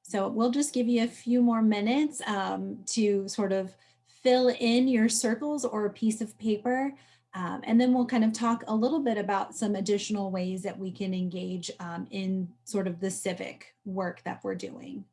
so we'll just give you a few more minutes um, to sort of fill in your circles or a piece of paper. Um, and then we'll kind of talk a little bit about some additional ways that we can engage um, in sort of the civic work that we're doing.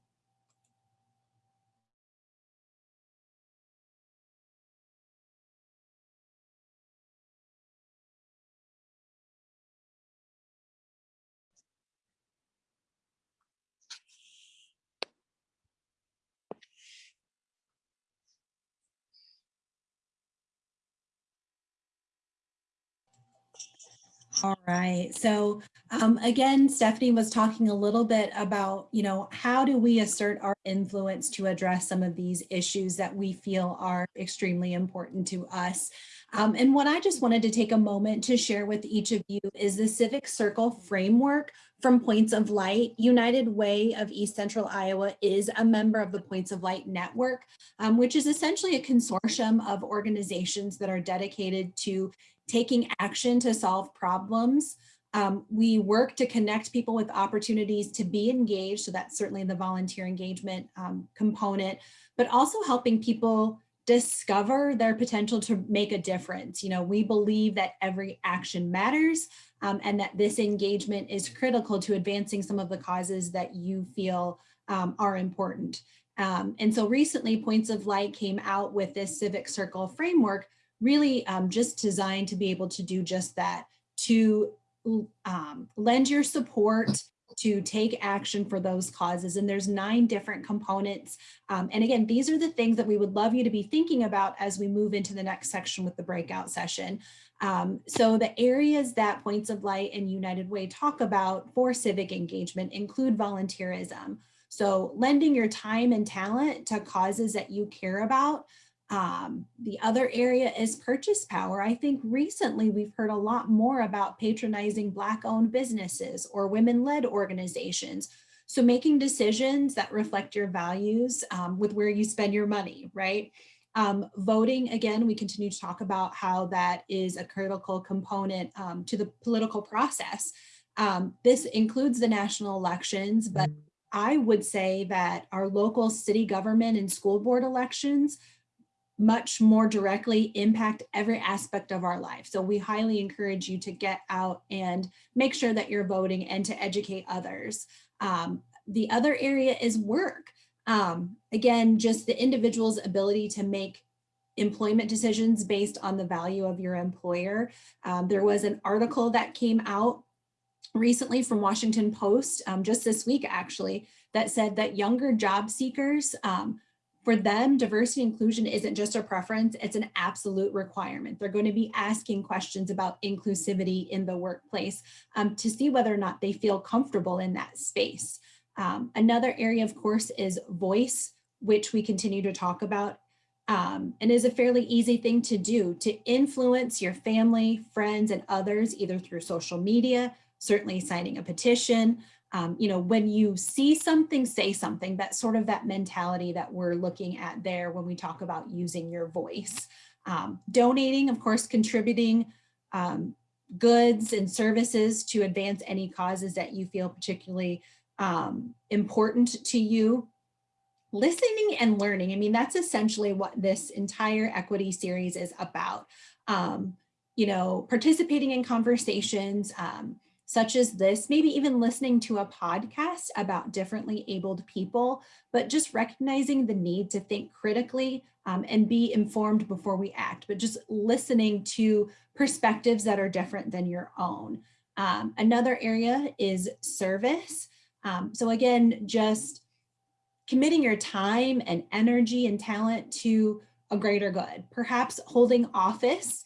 All right. So um, again, Stephanie was talking a little bit about, you know, how do we assert our influence to address some of these issues that we feel are extremely important to us. Um, and what I just wanted to take a moment to share with each of you is the Civic Circle framework from Points of Light. United Way of East Central Iowa is a member of the Points of Light Network, um, which is essentially a consortium of organizations that are dedicated to taking action to solve problems. Um, we work to connect people with opportunities to be engaged. So that's certainly the volunteer engagement um, component, but also helping people discover their potential to make a difference. You know, we believe that every action matters um, and that this engagement is critical to advancing some of the causes that you feel um, are important. Um, and so recently Points of Light came out with this civic circle framework really um, just designed to be able to do just that, to um, lend your support to take action for those causes. And there's nine different components. Um, and again, these are the things that we would love you to be thinking about as we move into the next section with the breakout session. Um, so the areas that Points of Light and United Way talk about for civic engagement include volunteerism. So lending your time and talent to causes that you care about, um, the other area is purchase power. I think recently we've heard a lot more about patronizing Black owned businesses or women led organizations. So making decisions that reflect your values um, with where you spend your money, right? Um, voting, again, we continue to talk about how that is a critical component um, to the political process. Um, this includes the national elections, but I would say that our local city government and school board elections much more directly impact every aspect of our life. So we highly encourage you to get out and make sure that you're voting and to educate others. Um, the other area is work. Um, again, just the individual's ability to make employment decisions based on the value of your employer. Um, there was an article that came out recently from Washington Post, um, just this week actually, that said that younger job seekers, um, for them, diversity inclusion isn't just a preference, it's an absolute requirement. They're going to be asking questions about inclusivity in the workplace um, to see whether or not they feel comfortable in that space. Um, another area, of course, is voice, which we continue to talk about um, and is a fairly easy thing to do to influence your family, friends, and others, either through social media, certainly signing a petition. Um, you know, when you see something, say something, that sort of that mentality that we're looking at there when we talk about using your voice. Um, donating, of course, contributing um, goods and services to advance any causes that you feel particularly um, important to you listening and learning. I mean, that's essentially what this entire equity series is about. Um, you know, participating in conversations um, such as this, maybe even listening to a podcast about differently abled people, but just recognizing the need to think critically um, and be informed before we act, but just listening to perspectives that are different than your own. Um, another area is service. Um, so again, just committing your time and energy and talent to a greater good, perhaps holding office,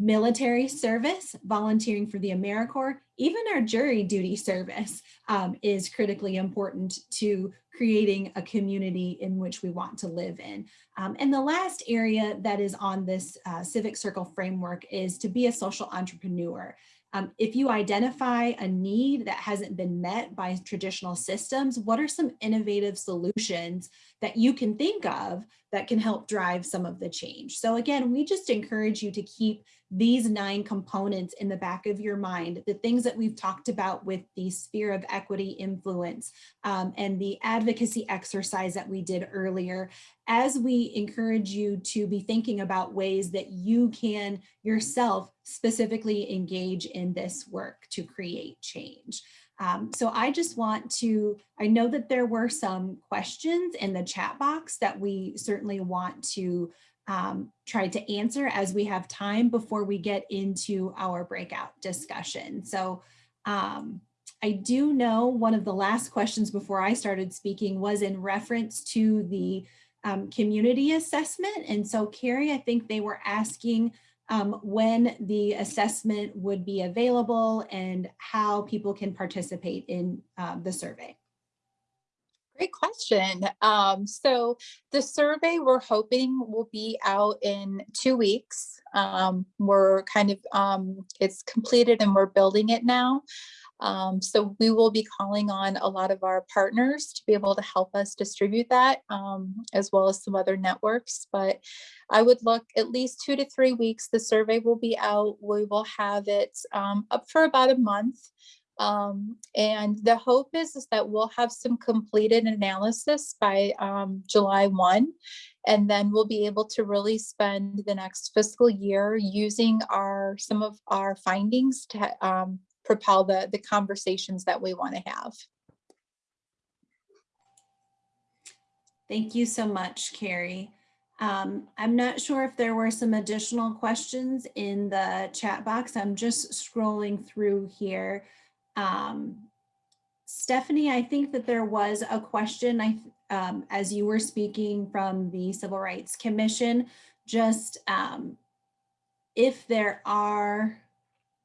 military service, volunteering for the AmeriCorps, even our jury duty service um, is critically important to creating a community in which we want to live in. Um, and the last area that is on this uh, civic circle framework is to be a social entrepreneur. Um, if you identify a need that hasn't been met by traditional systems, what are some innovative solutions that you can think of that can help drive some of the change? So again, we just encourage you to keep these nine components in the back of your mind, the things that we've talked about with the sphere of equity influence um, and the advocacy exercise that we did earlier, as we encourage you to be thinking about ways that you can yourself specifically engage in this work to create change. Um, so I just want to, I know that there were some questions in the chat box that we certainly want to um, try to answer as we have time before we get into our breakout discussion. So um, I do know one of the last questions before I started speaking was in reference to the um, community assessment. And so Carrie, I think they were asking um, when the assessment would be available and how people can participate in uh, the survey. Great question. Um, so the survey we're hoping will be out in two weeks. Um, we're kind of, um, it's completed and we're building it now. Um, so we will be calling on a lot of our partners to be able to help us distribute that, um, as well as some other networks. But I would look at least two to three weeks. The survey will be out. We will have it um, up for about a month. Um, and the hope is, is that we'll have some completed analysis by um, July 1, and then we'll be able to really spend the next fiscal year using our some of our findings to um, propel the, the conversations that we want to have. Thank you so much, Carrie. Um, I'm not sure if there were some additional questions in the chat box. I'm just scrolling through here. Um, Stephanie, I think that there was a question I, um, as you were speaking from the Civil Rights Commission, just um, if there are,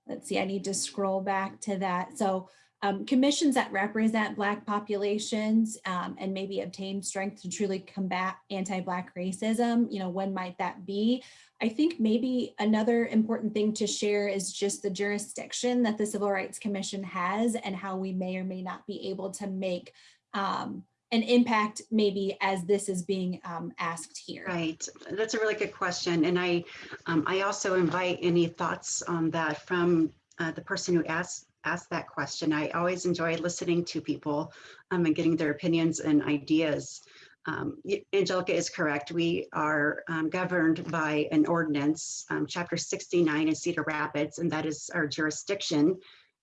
let's see, I need to scroll back to that. So um, commissions that represent Black populations um, and maybe obtain strength to truly combat anti-Black racism, you know, when might that be? I think maybe another important thing to share is just the jurisdiction that the Civil Rights Commission has and how we may or may not be able to make um, an impact maybe as this is being um, asked here. Right, that's a really good question. And I, um, I also invite any thoughts on that from uh, the person who asked asked that question. I always enjoy listening to people um, and getting their opinions and ideas. Um, Angelica is correct. We are um, governed by an ordinance, um, chapter 69 in Cedar Rapids, and that is our jurisdiction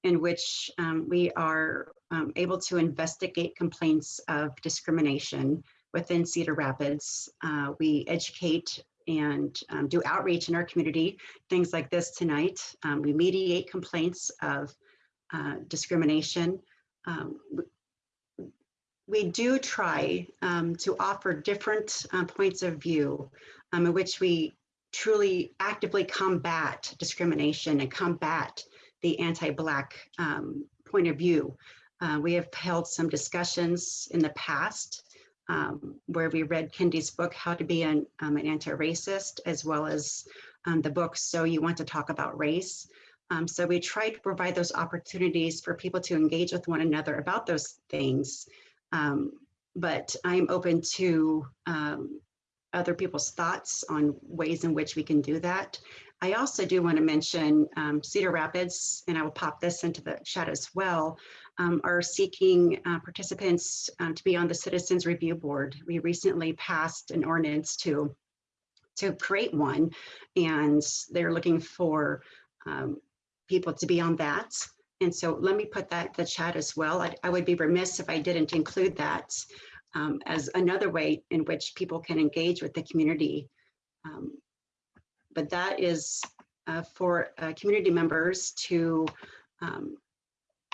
in which um, we are um, able to investigate complaints of discrimination within Cedar Rapids. Uh, we educate and um, do outreach in our community, things like this tonight. we mediate complaints of uh, discrimination. Um, We do try um, to offer different uh, points of view um, in which we truly actively combat discrimination and combat the anti-Black um, point of view. Uh, we have held some discussions in the past um, where we read Kendi's book, How to Be an, um, an Anti-Racist, as well as um, the book, So You Want to Talk About Race. So we try to provide those opportunities for people to engage with one another about those things. Um, but I'm open to um, other people's thoughts on ways in which we can do that. I also do want to mention um, Cedar Rapids, and I will pop this into the chat as well, um, are seeking uh, participants um, to be on the Citizens Review Board. We recently passed an ordinance to, to create one, and they're looking for um, people to be on that. And so let me put that the chat as well. I, I would be remiss if I didn't include that um, as another way in which people can engage with the community. Um, but that is uh, for uh, community members to um,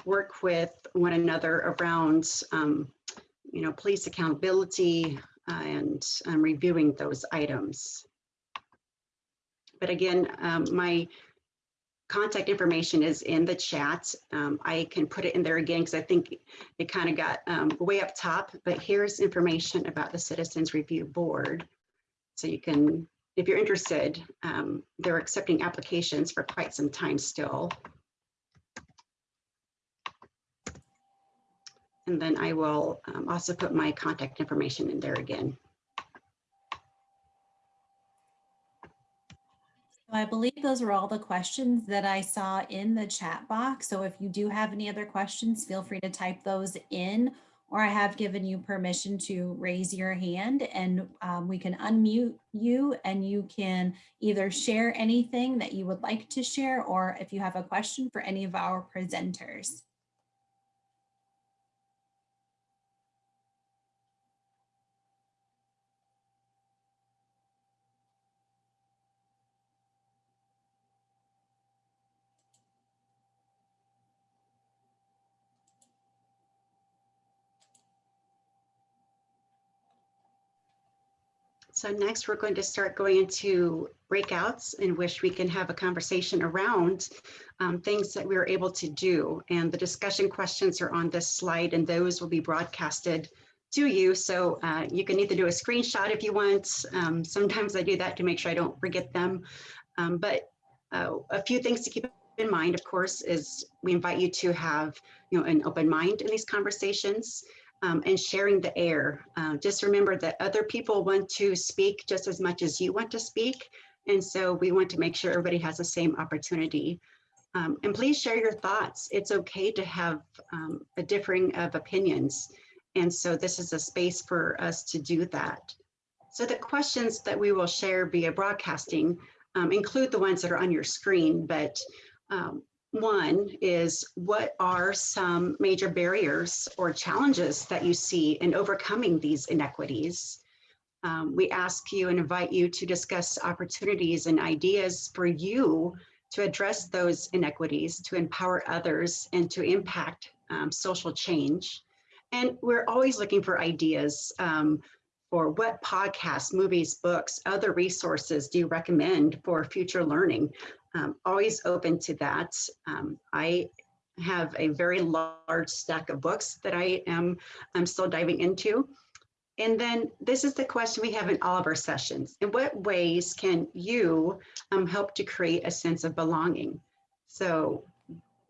work with one another around, um, you know, police accountability uh, and um, reviewing those items. But again, um, my contact information is in the chat. Um, I can put it in there again because I think it kind of got um, way up top, but here's information about the Citizens Review Board. So you can, if you're interested, um, they're accepting applications for quite some time still. And then I will um, also put my contact information in there again. I believe those are all the questions that I saw in the chat box. So if you do have any other questions, feel free to type those in, or I have given you permission to raise your hand and um, we can unmute you and you can either share anything that you would like to share, or if you have a question for any of our presenters. So next, we're going to start going into breakouts in which we can have a conversation around um, things that we were able to do. And the discussion questions are on this slide and those will be broadcasted to you. So uh, you can either do a screenshot if you want. Um, sometimes I do that to make sure I don't forget them. Um, but uh, a few things to keep in mind, of course, is we invite you to have you know, an open mind in these conversations um, and sharing the air. Uh, just remember that other people want to speak just as much as you want to speak. And so we want to make sure everybody has the same opportunity. Um, and please share your thoughts. It's okay to have um, a differing of opinions. And so this is a space for us to do that. So the questions that we will share via broadcasting um, include the ones that are on your screen, but um, one is what are some major barriers or challenges that you see in overcoming these inequities? Um, we ask you and invite you to discuss opportunities and ideas for you to address those inequities, to empower others and to impact um, social change. And we're always looking for ideas um, for what podcasts, movies, books, other resources do you recommend for future learning? Um, always open to that. Um, I have a very large stack of books that I am I'm still diving into. And then this is the question we have in all of our sessions. In what ways can you um, help to create a sense of belonging? So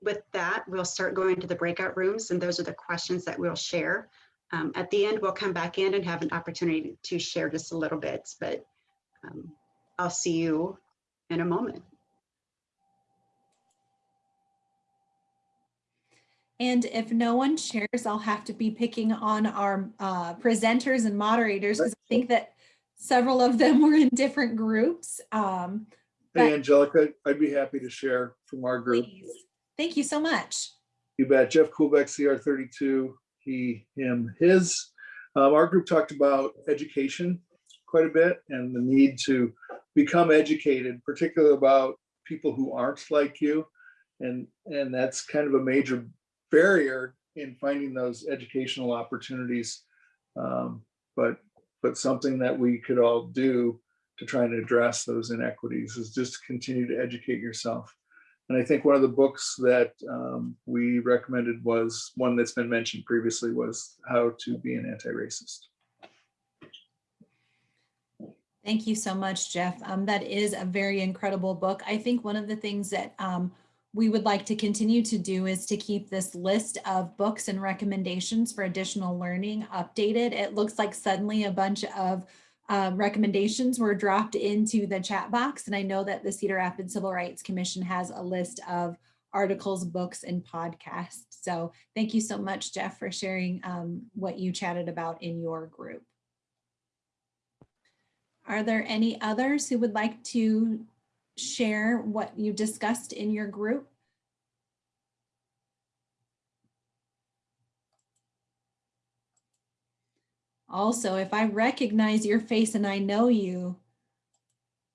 with that, we'll start going to the breakout rooms and those are the questions that we'll share. Um, at the end, we'll come back in and have an opportunity to share just a little bit, but um, I'll see you in a moment. And if no one shares, I'll have to be picking on our uh, presenters and moderators because I think that several of them were in different groups. Um, Hey, Angelica, I'd be happy to share from our group. please, thank you so much. You bet. Jeff Coolbeck, CR thirty-two, he, him, his. Um, our group talked about education quite a bit and the need to become educated, particularly about people who aren't like you. And, and that's kind of a major barrier in finding those educational opportunities. Um, But, but something that we could all do to try and address those inequities is just continue to educate yourself. And I think one of the books that um, we recommended was one that's been mentioned previously was How to Be an Anti-Racist. Thank you so much, Jeff. Um, that is a very incredible book. I think one of the things that um, we would like to continue to do is to keep this list of books and recommendations for additional learning updated. It looks like suddenly a bunch of uh, recommendations were dropped into the chat box. And I know that the Cedar Rapids Civil Rights Commission has a list of articles, books, and podcasts. So thank you so much, Jeff, for sharing um, what you chatted about in your group. Are there any others who would like to share what you discussed in your group? Also, if I recognize your face and I know you,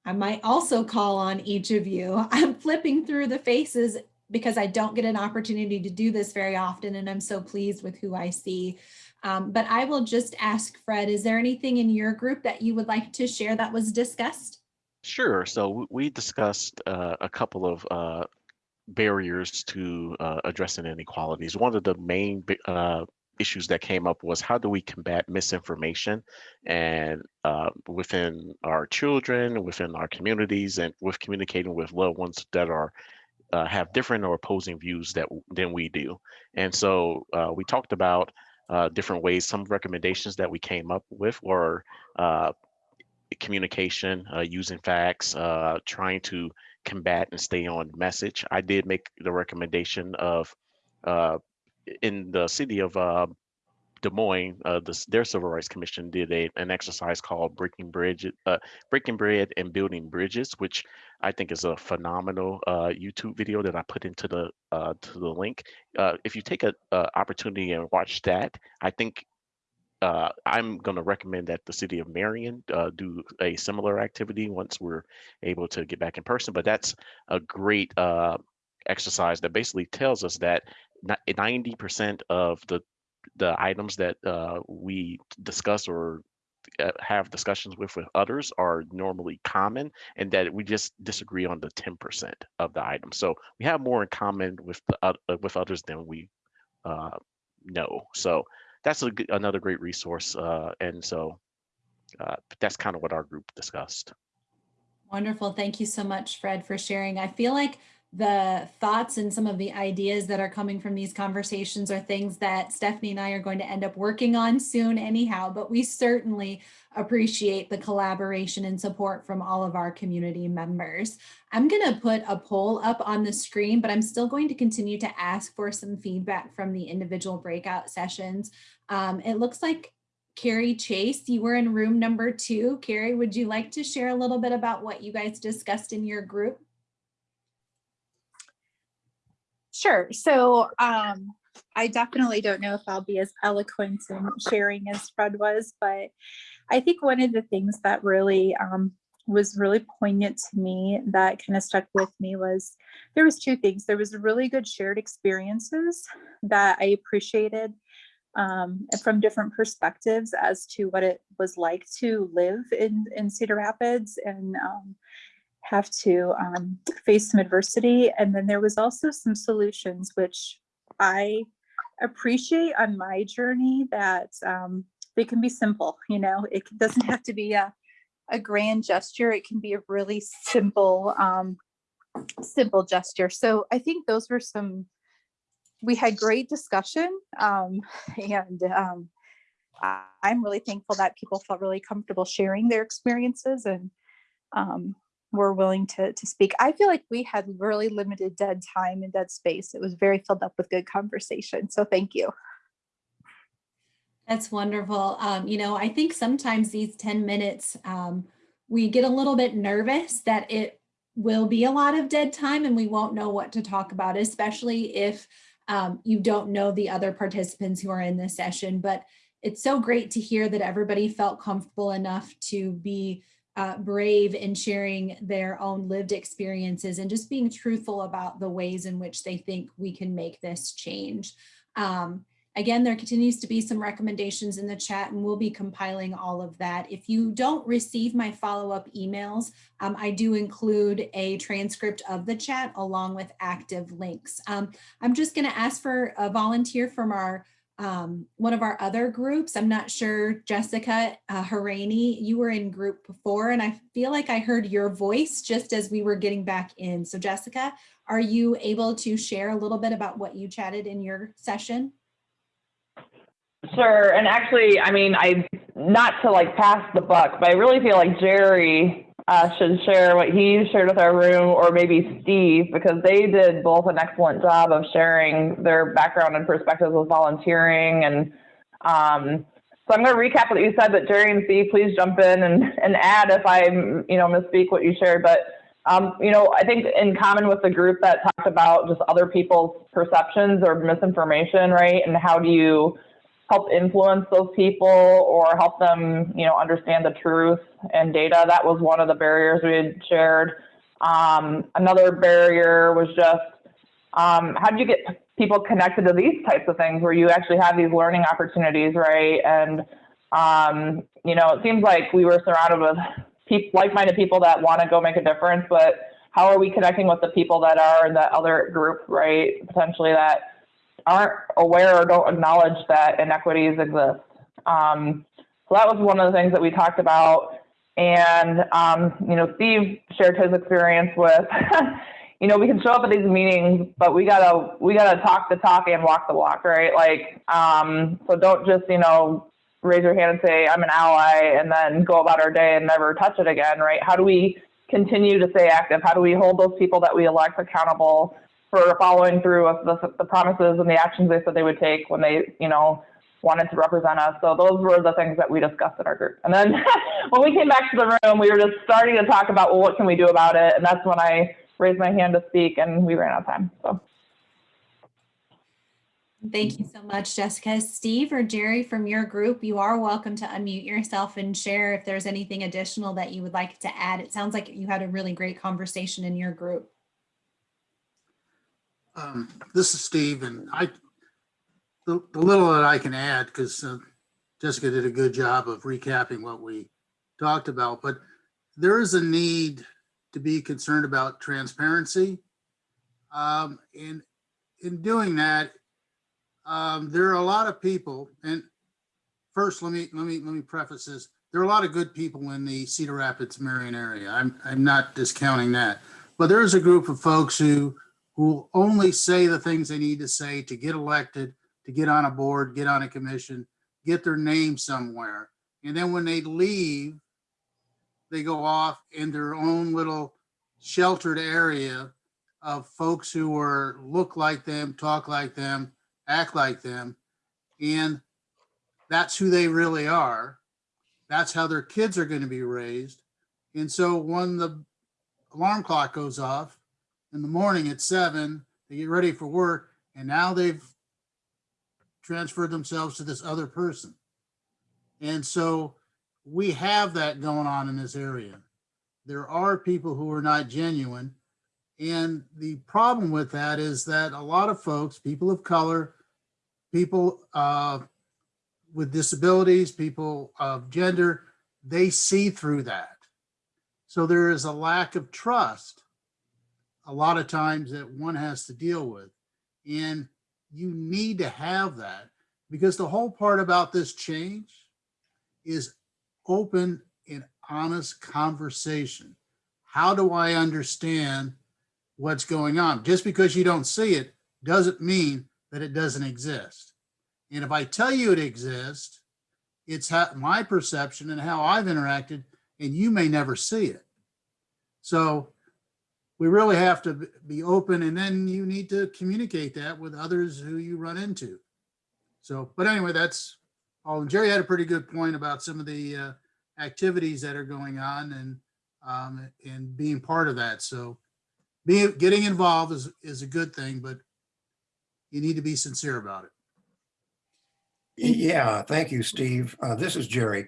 I might also call on each of you. I'm flipping through the faces because I don't get an opportunity to do this very often and I'm so pleased with who I see. Um, but I will just ask Fred, is there anything in your group that you would like to share that was discussed? Sure. So we discussed uh, a couple of uh, barriers to uh, addressing inequalities. One of the main uh, issues that came up was how do we combat misinformation and uh, within our children, within our communities, and with communicating with loved ones that are uh, have different or opposing views that than we do. And so we talked about different ways. Some recommendations that we came up with were communication, uh, using facts, uh, trying to combat and stay on message. I did make the recommendation of uh, in the city of uh, Des Moines, uh, the, their Civil Rights Commission did a, an exercise called Breaking Bridge, Breaking Bread and Building Bridges, which I think is a phenomenal YouTube video that I put into the to the link. If you take an opportunity and watch that, I think uh, I'm going to recommend that the city of Marion uh, do a similar activity once we're able to get back in person. But that's a great uh, exercise that basically tells us that 90% of the the items that uh, we discuss or uh, have discussions with with others are normally common and that we just disagree on the 10% of the items. So we have more in common with the, with others than we uh, know. So that's a, another great resource. Uh, and so uh, that's kind of what our group discussed. Wonderful. Thank you so much, Fred, for sharing. I feel like the thoughts and some of the ideas that are coming from these conversations are things that Stephanie and I are going to end up working on soon anyhow, but we certainly appreciate the collaboration and support from all of our community members. I'm going to put a poll up on the screen, but I'm still going to continue to ask for some feedback from the individual breakout sessions. Um, it looks like Carrie Chase, you were in room number two. Carrie, would you like to share a little bit about what you guys discussed in your group? Sure. So um, I definitely don't know if I'll be as eloquent in sharing as Fred was, but I think one of the things that really um, was really poignant to me that kind of stuck with me was there was two things. There was really good shared experiences that I appreciated um, from different perspectives as to what it was like to live in, in Cedar Rapids and um, have to um, face some adversity. And then there was also some solutions, which I appreciate on my journey that um, they can be simple, you know, it doesn't have to be a, a grand gesture. It can be a really simple, um, simple gesture. So I think those were some, we had great discussion um, and um, I'm really thankful that people felt really comfortable sharing their experiences and um, were willing to, to speak. I feel like we had really limited dead time and dead space. It was very filled up with good conversation. So thank you. That's wonderful. Um, you know, I think sometimes these 10 minutes, um, we get a little bit nervous that it will be a lot of dead time and we won't know what to talk about, especially if um, you don't know the other participants who are in this session. But it's so great to hear that everybody felt comfortable enough to be uh, brave in sharing their own lived experiences and just being truthful about the ways in which they think we can make this change. Um, Again, there continues to be some recommendations in the chat and we'll be compiling all of that. If you don't receive my follow-up emails, um, I do include a transcript of the chat along with active links. Um, I'm just gonna ask for a volunteer from our um, one of our other groups. I'm not sure, Jessica uh, Harani, you were in group before and I feel like I heard your voice just as we were getting back in. So Jessica, are you able to share a little bit about what you chatted in your session? Sure. And actually, I mean, I not to like pass the buck, but I really feel like Jerry uh, should share what he shared with our room, or maybe Steve, because they did both an excellent job of sharing their background and perspectives with volunteering. And um, so I'm going to recap what you said, but Jerry and Steve, please jump in and, and add if I, you know, misspeak what you shared. But um, you know, I think in common with the group that talked about just other people's perceptions or misinformation, right? And how do you help influence those people or help them, you know, understand the truth and data. That was one of the barriers we had shared. Um, another barrier was just um, how do you get people connected to these types of things where you actually have these learning opportunities, right? And um, you know, it seems like we were surrounded with pe- like-minded people that want to go make a difference, but how are we connecting with the people that are in that other group, right? Potentially that aren't aware or don't acknowledge that inequities exist. Um, so that was one of the things that we talked about. And, um, you know, Steve shared his experience with, you know, we can show up at these meetings, but we gotta, we gotta talk the talk and walk the walk, right? Like, um, so don't just, you know, raise your hand and say, I'm an ally, and then go about our day and never touch it again, right? How do we continue to stay active? How do we hold those people that we elect accountable for following through with the, the promises and the actions they said they would take when they, you know, wanted to represent us. So those were the things that we discussed in our group. And then when we came back to the room, we were just starting to talk about, well, what can we do about it? And that's when I raised my hand to speak and we ran out of time. So. Thank you so much, Jessica. Steve or Jerry from your group, you are welcome to unmute yourself and share if there's anything additional that you would like to add. It sounds like you had a really great conversation in your group. Um, This is Steve, and I, the the little that I can add, because Jessica did a good job of recapping what we talked about, but there is a need to be concerned about transparency. Um, And in doing that, um, there are a lot of people, and first, let me, let me, let me preface this. There are a lot of good people in the Cedar Rapids, Marion area. I'm, I'm not discounting that. But there is a group of folks who who will only say the things they need to say to get elected, to get on a board, get on a commission, get their name somewhere. And then when they leave, they go off in their own little sheltered area of folks who are look like them, talk like them, act like them. And that's who they really are. That's how their kids are going to be raised. And so when the alarm clock goes off, in the morning at seven, they get ready for work, and now they've transferred themselves to this other person. And so we have that going on in this area. There are people who are not genuine. And the problem with that is that a lot of folks, people of color, people uh, with disabilities, people of gender, they see through that. So there is a lack of trust a lot of times that one has to deal with. And you need to have that because the whole part about this change is open and honest conversation. How do I understand what's going on? Just because you don't see it doesn't mean that it doesn't exist. And if I tell you it exists, it's my perception and how I've interacted, and you may never see it. So we really have to be open and then you need to communicate that with others who you run into. So, but anyway, that's all. And Jerry had a pretty good point about some of the uh, activities that are going on and um, and being part of that. So being getting involved is, is a good thing, but you need to be sincere about it. Yeah, thank you, Steve. Uh, This is Jerry.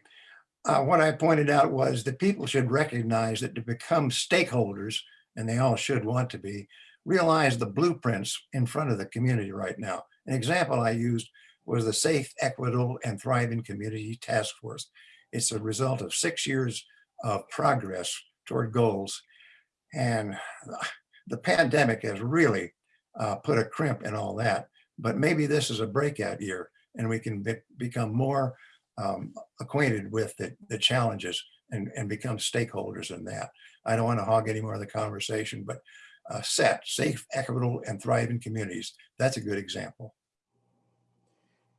uh, what I pointed out was that people should recognize that to become stakeholders, and they all should want to be, realize the blueprints in front of the community right now. An example I used was the Safe, Equitable, and Thriving Community Task Force. It's a result of six years of progress toward goals. And the pandemic has really uh, put a crimp in all that. But maybe this is a breakout year and we can be- become more um, acquainted with the, the challenges and, and become stakeholders in that. I don't want to hog any more of the conversation, but uh, set, safe, equitable, and thriving communities. That's a good example.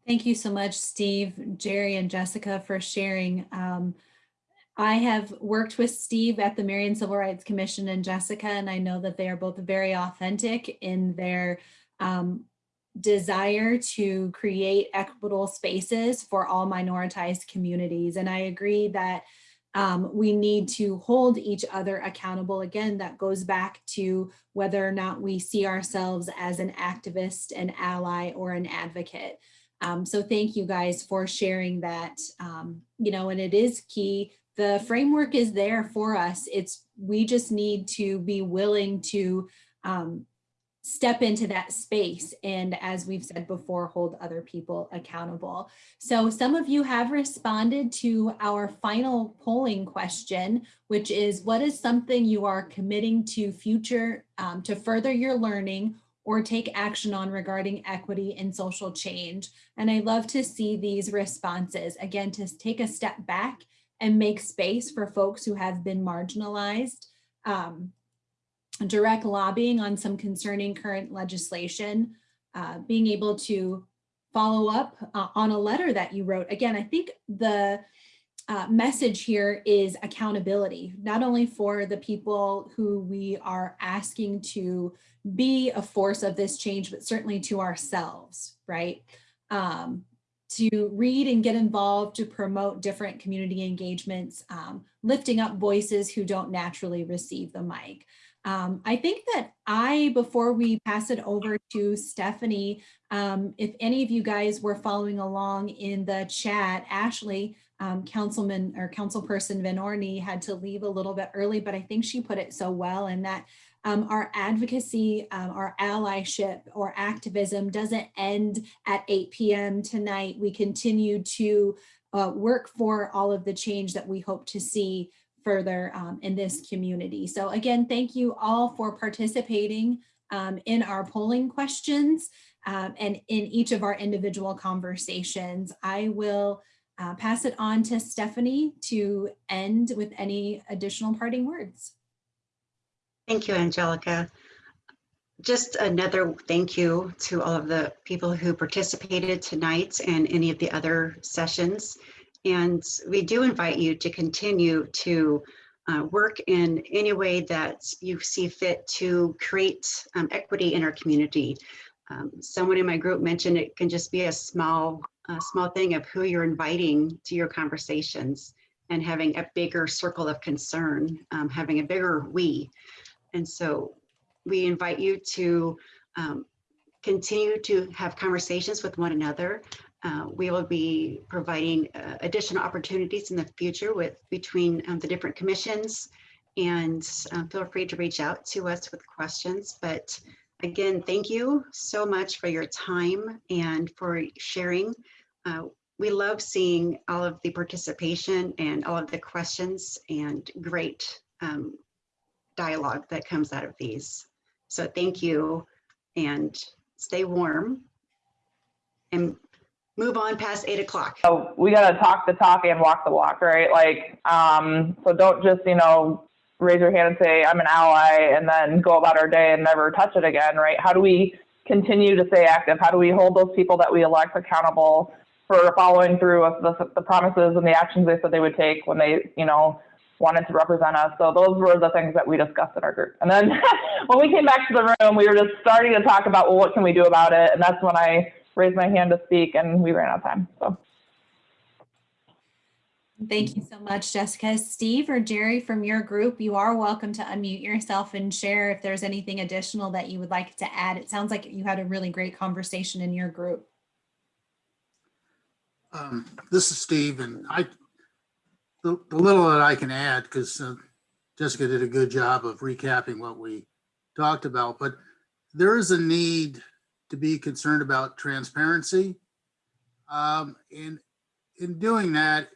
Thank you so much, Steve, Jerry, and Jessica for sharing. Um, I have worked with Steve at the Marion Civil Rights Commission and Jessica, and I know that they are both very authentic in their um, desire to create equitable spaces for all minoritized communities. And I agree that um, we need to hold each other accountable. Again, that goes back to whether or not we see ourselves as an activist, an ally, or an advocate. Um, so thank you guys for sharing that. Um, you know, and it is key. The framework is there for us. It's we just need to be willing to um, step into that space and as we've said before hold other people accountable. So some of you have responded to our final polling question which is what is something you are committing to future um, to further your learning or take action on regarding equity and social change? And i love to see these responses. Again to take a step back and make space for folks who have been marginalized um, direct lobbying on some concerning current legislation, uh, being able to follow up uh, on a letter that you wrote. Again, I think the uh, message here is accountability, not only for the people who we are asking to be a force of this change, but certainly to ourselves, right? Um, to read and get involved to promote different community engagements, um, lifting up voices who don't naturally receive the mic. Um, I think that I, before we pass it over to Stephanie, um, if any of you guys were following along in the chat, Ashley, um, Councilman or Councilperson Vanorny had to leave a little bit early, but I think she put it so well in that um, our advocacy, um, our allyship or activism doesn't end at 8 p.m. tonight. We continue to uh, work for all of the change that we hope to see further um, in this community. So again, thank you all for participating um, in our polling questions um, and in each of our individual conversations. I will uh, pass it on to Stephanie to end with any additional parting words. Thank you, Angelica. Just another thank you to all of the people who participated tonight and any of the other sessions. And we do invite you to continue to uh, work in any way that you see fit to create um, equity in our community. Um, someone in my group mentioned it can just be a small, small thing of who you're inviting to your conversations and having a bigger circle of concern, um, having a bigger we. And so we invite you to um, continue to have conversations with one another. Uh, we will be providing uh, additional opportunities in the future with between um, the different commissions and um, feel free to reach out to us with questions. But again, thank you so much for your time and for sharing. Uh, we love seeing all of the participation and all of the questions and great um, dialogue that comes out of these. So thank you and stay warm and move on past eight o'clock. So we gotta talk the talk and walk the walk, right? Like, um, so don't just, you know, raise your hand and say, I'm an ally, and then go about our day and never touch it again, right? How do we continue to stay active? How do we hold those people that we elect accountable for following through with the, the promises and the actions they said they would take when they, you know, wanted to represent us. So those were the things that we discussed in our group. And then when we came back to the room, we were just starting to talk about, well, what can we do about it? And that's when I raised my hand to speak and we ran out of time. So Thank you so much, Jessica. Steve or Jerry from your group, you are welcome to unmute yourself and share if there's anything additional that you would like to add. It sounds like you had a really great conversation in your group. Um, This is Steve, and I, the, the little that I can add, because Jessica did a good job of recapping what we talked about, but there is a need to be concerned about transparency. Um, in, in doing that,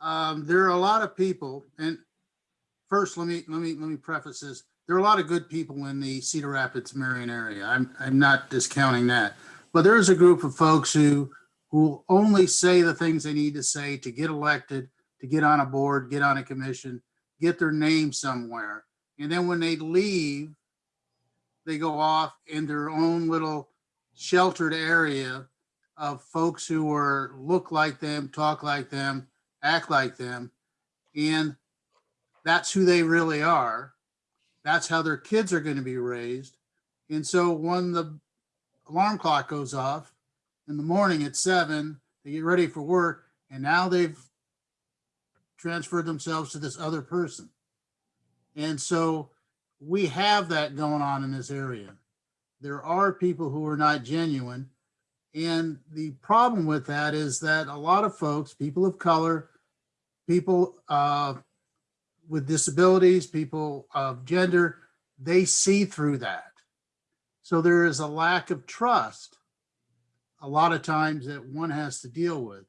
um, there are a lot of people, and first, let me, let me, let me preface this. There are a lot of good people in the Cedar Rapids, Marion area. I'm, I'm not discounting that. But there is a group of folks who, who only say the things they need to say to get elected, to get on a board, get on a commission, get their name somewhere. And then when they leave, they go off in their own little sheltered area of folks who are, look like them, talk like them, act like them. And that's who they really are. That's how their kids are going to be raised. And so when the alarm clock goes off in the morning at seven, they get ready for work, and now they've transferred themselves to this other person. And so we have that going on in this area. There are people who are not genuine. And the problem with that is that a lot of folks, people of color, people uh, with disabilities, people of gender, they see through that. So there is a lack of trust a lot of times that one has to deal with.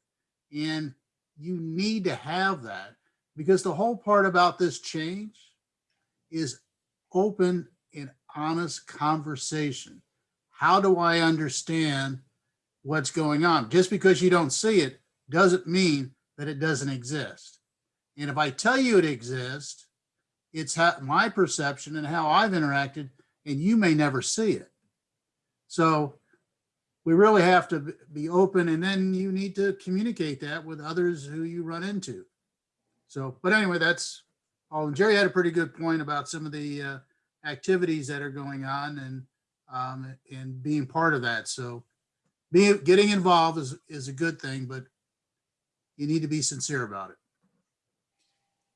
And you need to have that because the whole part about this change is open and honest conversation. How do I understand what's going on? Just because you don't see it doesn't mean that it doesn't exist. And if I tell you it exists, it's my perception and how I've interacted, and you may never see it. So we really have to be open and then you need to communicate that with others who you run into. So, but anyway, that's all. And Jerry had a pretty good point about some of the uh, activities that are going on and um, and being part of that. So being getting involved is, is a good thing, but you need to be sincere about it.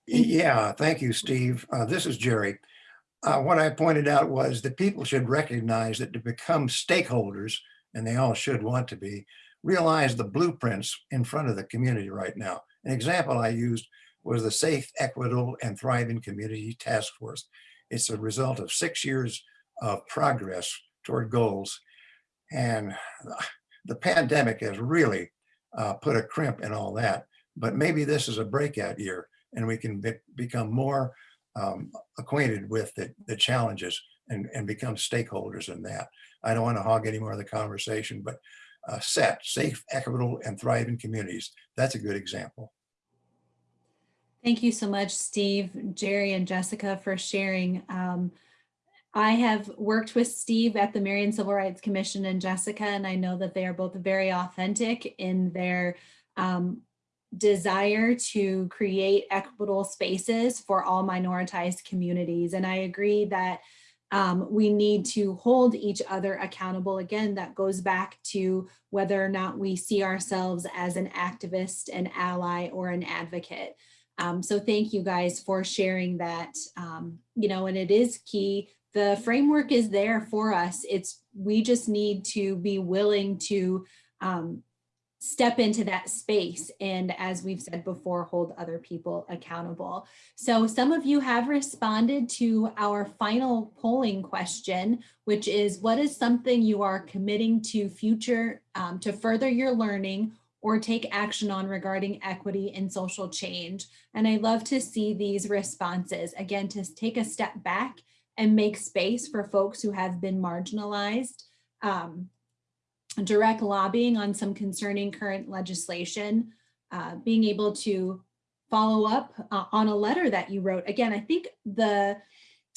Yeah, thank you, Steve. Uh, This is Jerry. Uh, What I pointed out was that people should recognize that to become stakeholders, and they all should want to be, realize the blueprints in front of the community right now. An example I used was the Safe, Equitable, and Thriving Community Task Force. It's a result of six years of progress toward goals. And the pandemic has really uh, put a crimp in all that. But maybe this is a breakout year and we can be, become more um, acquainted with the, the challenges and, and become stakeholders in that. I don't want to hog any more of the conversation, but uh, set, safe, equitable, and thriving communities. That's a good example. Thank you so much, Steve, Jerry, and Jessica for sharing. Um, I have worked with Steve at the Marion Civil Rights Commission and Jessica, and I know that they are both very authentic in their um, desire to create equitable spaces for all minoritized communities. And I agree that um, we need to hold each other accountable. Again, that goes back to whether or not we see ourselves as an activist, an ally, or an advocate. Um, so thank you guys for sharing that, um, you know, and it is key. The framework is there for us. It's, we just need to be willing to um, step into that space and as we've said before hold other people accountable so some of you have responded to our final polling question which is what is something you are committing to future um, to further your learning or take action on regarding equity and social change and i love to see these responses again to take a step back and make space for folks who have been marginalized um, direct lobbying on some concerning current legislation, uh, being able to follow up uh, on a letter that you wrote. Again, I think the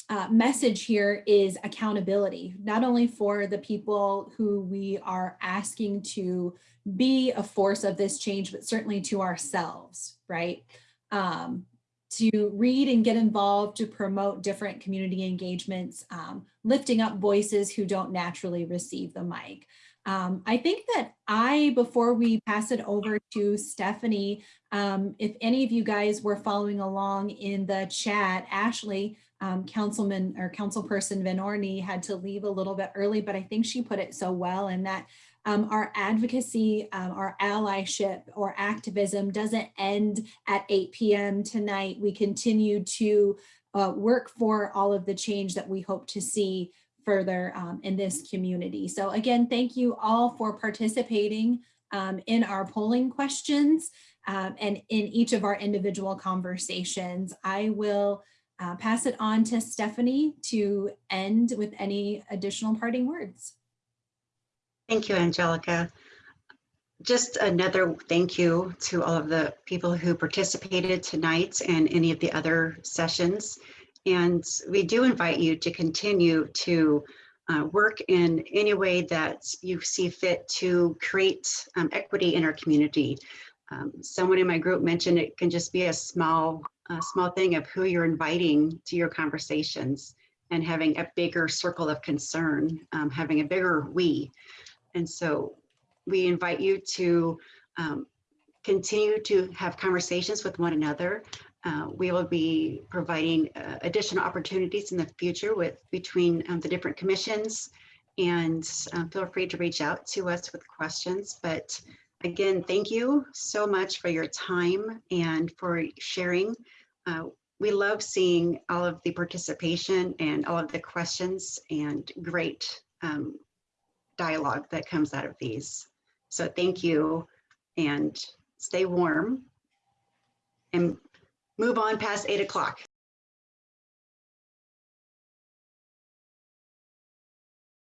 uh, message here is accountability, not only for the people who we are asking to be a force of this change, but certainly to ourselves, right? Um, to read and get involved to promote different community engagements, um, lifting up voices who don't naturally receive the mic. Um, I think that I, before we pass it over to Stephanie, um, if any of you guys were following along in the chat, Ashley, um, Councilman or Councilperson Vanorny had to leave a little bit early, but I think she put it so well and that um, our advocacy, um, our allyship or activism doesn't end at 8 p.m. tonight. We continue to uh, work for all of the change that we hope to see further um, in this community. So again, thank you all for participating um, in our polling questions um, and in each of our individual conversations. I will uh, pass it on to Stephanie to end with any additional parting words. Thank you, Angelica. Just another thank you to all of the people who participated tonight and any of the other sessions. And we do invite you to continue to uh, work in any way that you see fit to create um, equity in our community. Um, someone in my group mentioned it can just be a small, a small thing of who you're inviting to your conversations and having a bigger circle of concern, um, having a bigger we. And so we invite you to um, continue to have conversations with one another. Uh, we will be providing uh, additional opportunities in the future with between um, the different commissions and um, feel free to reach out to us with questions. But again, thank you so much for your time and for sharing. Uh, we love seeing all of the participation and all of the questions and great um, dialogue that comes out of these. So thank you and stay warm and move on past eight o'clock.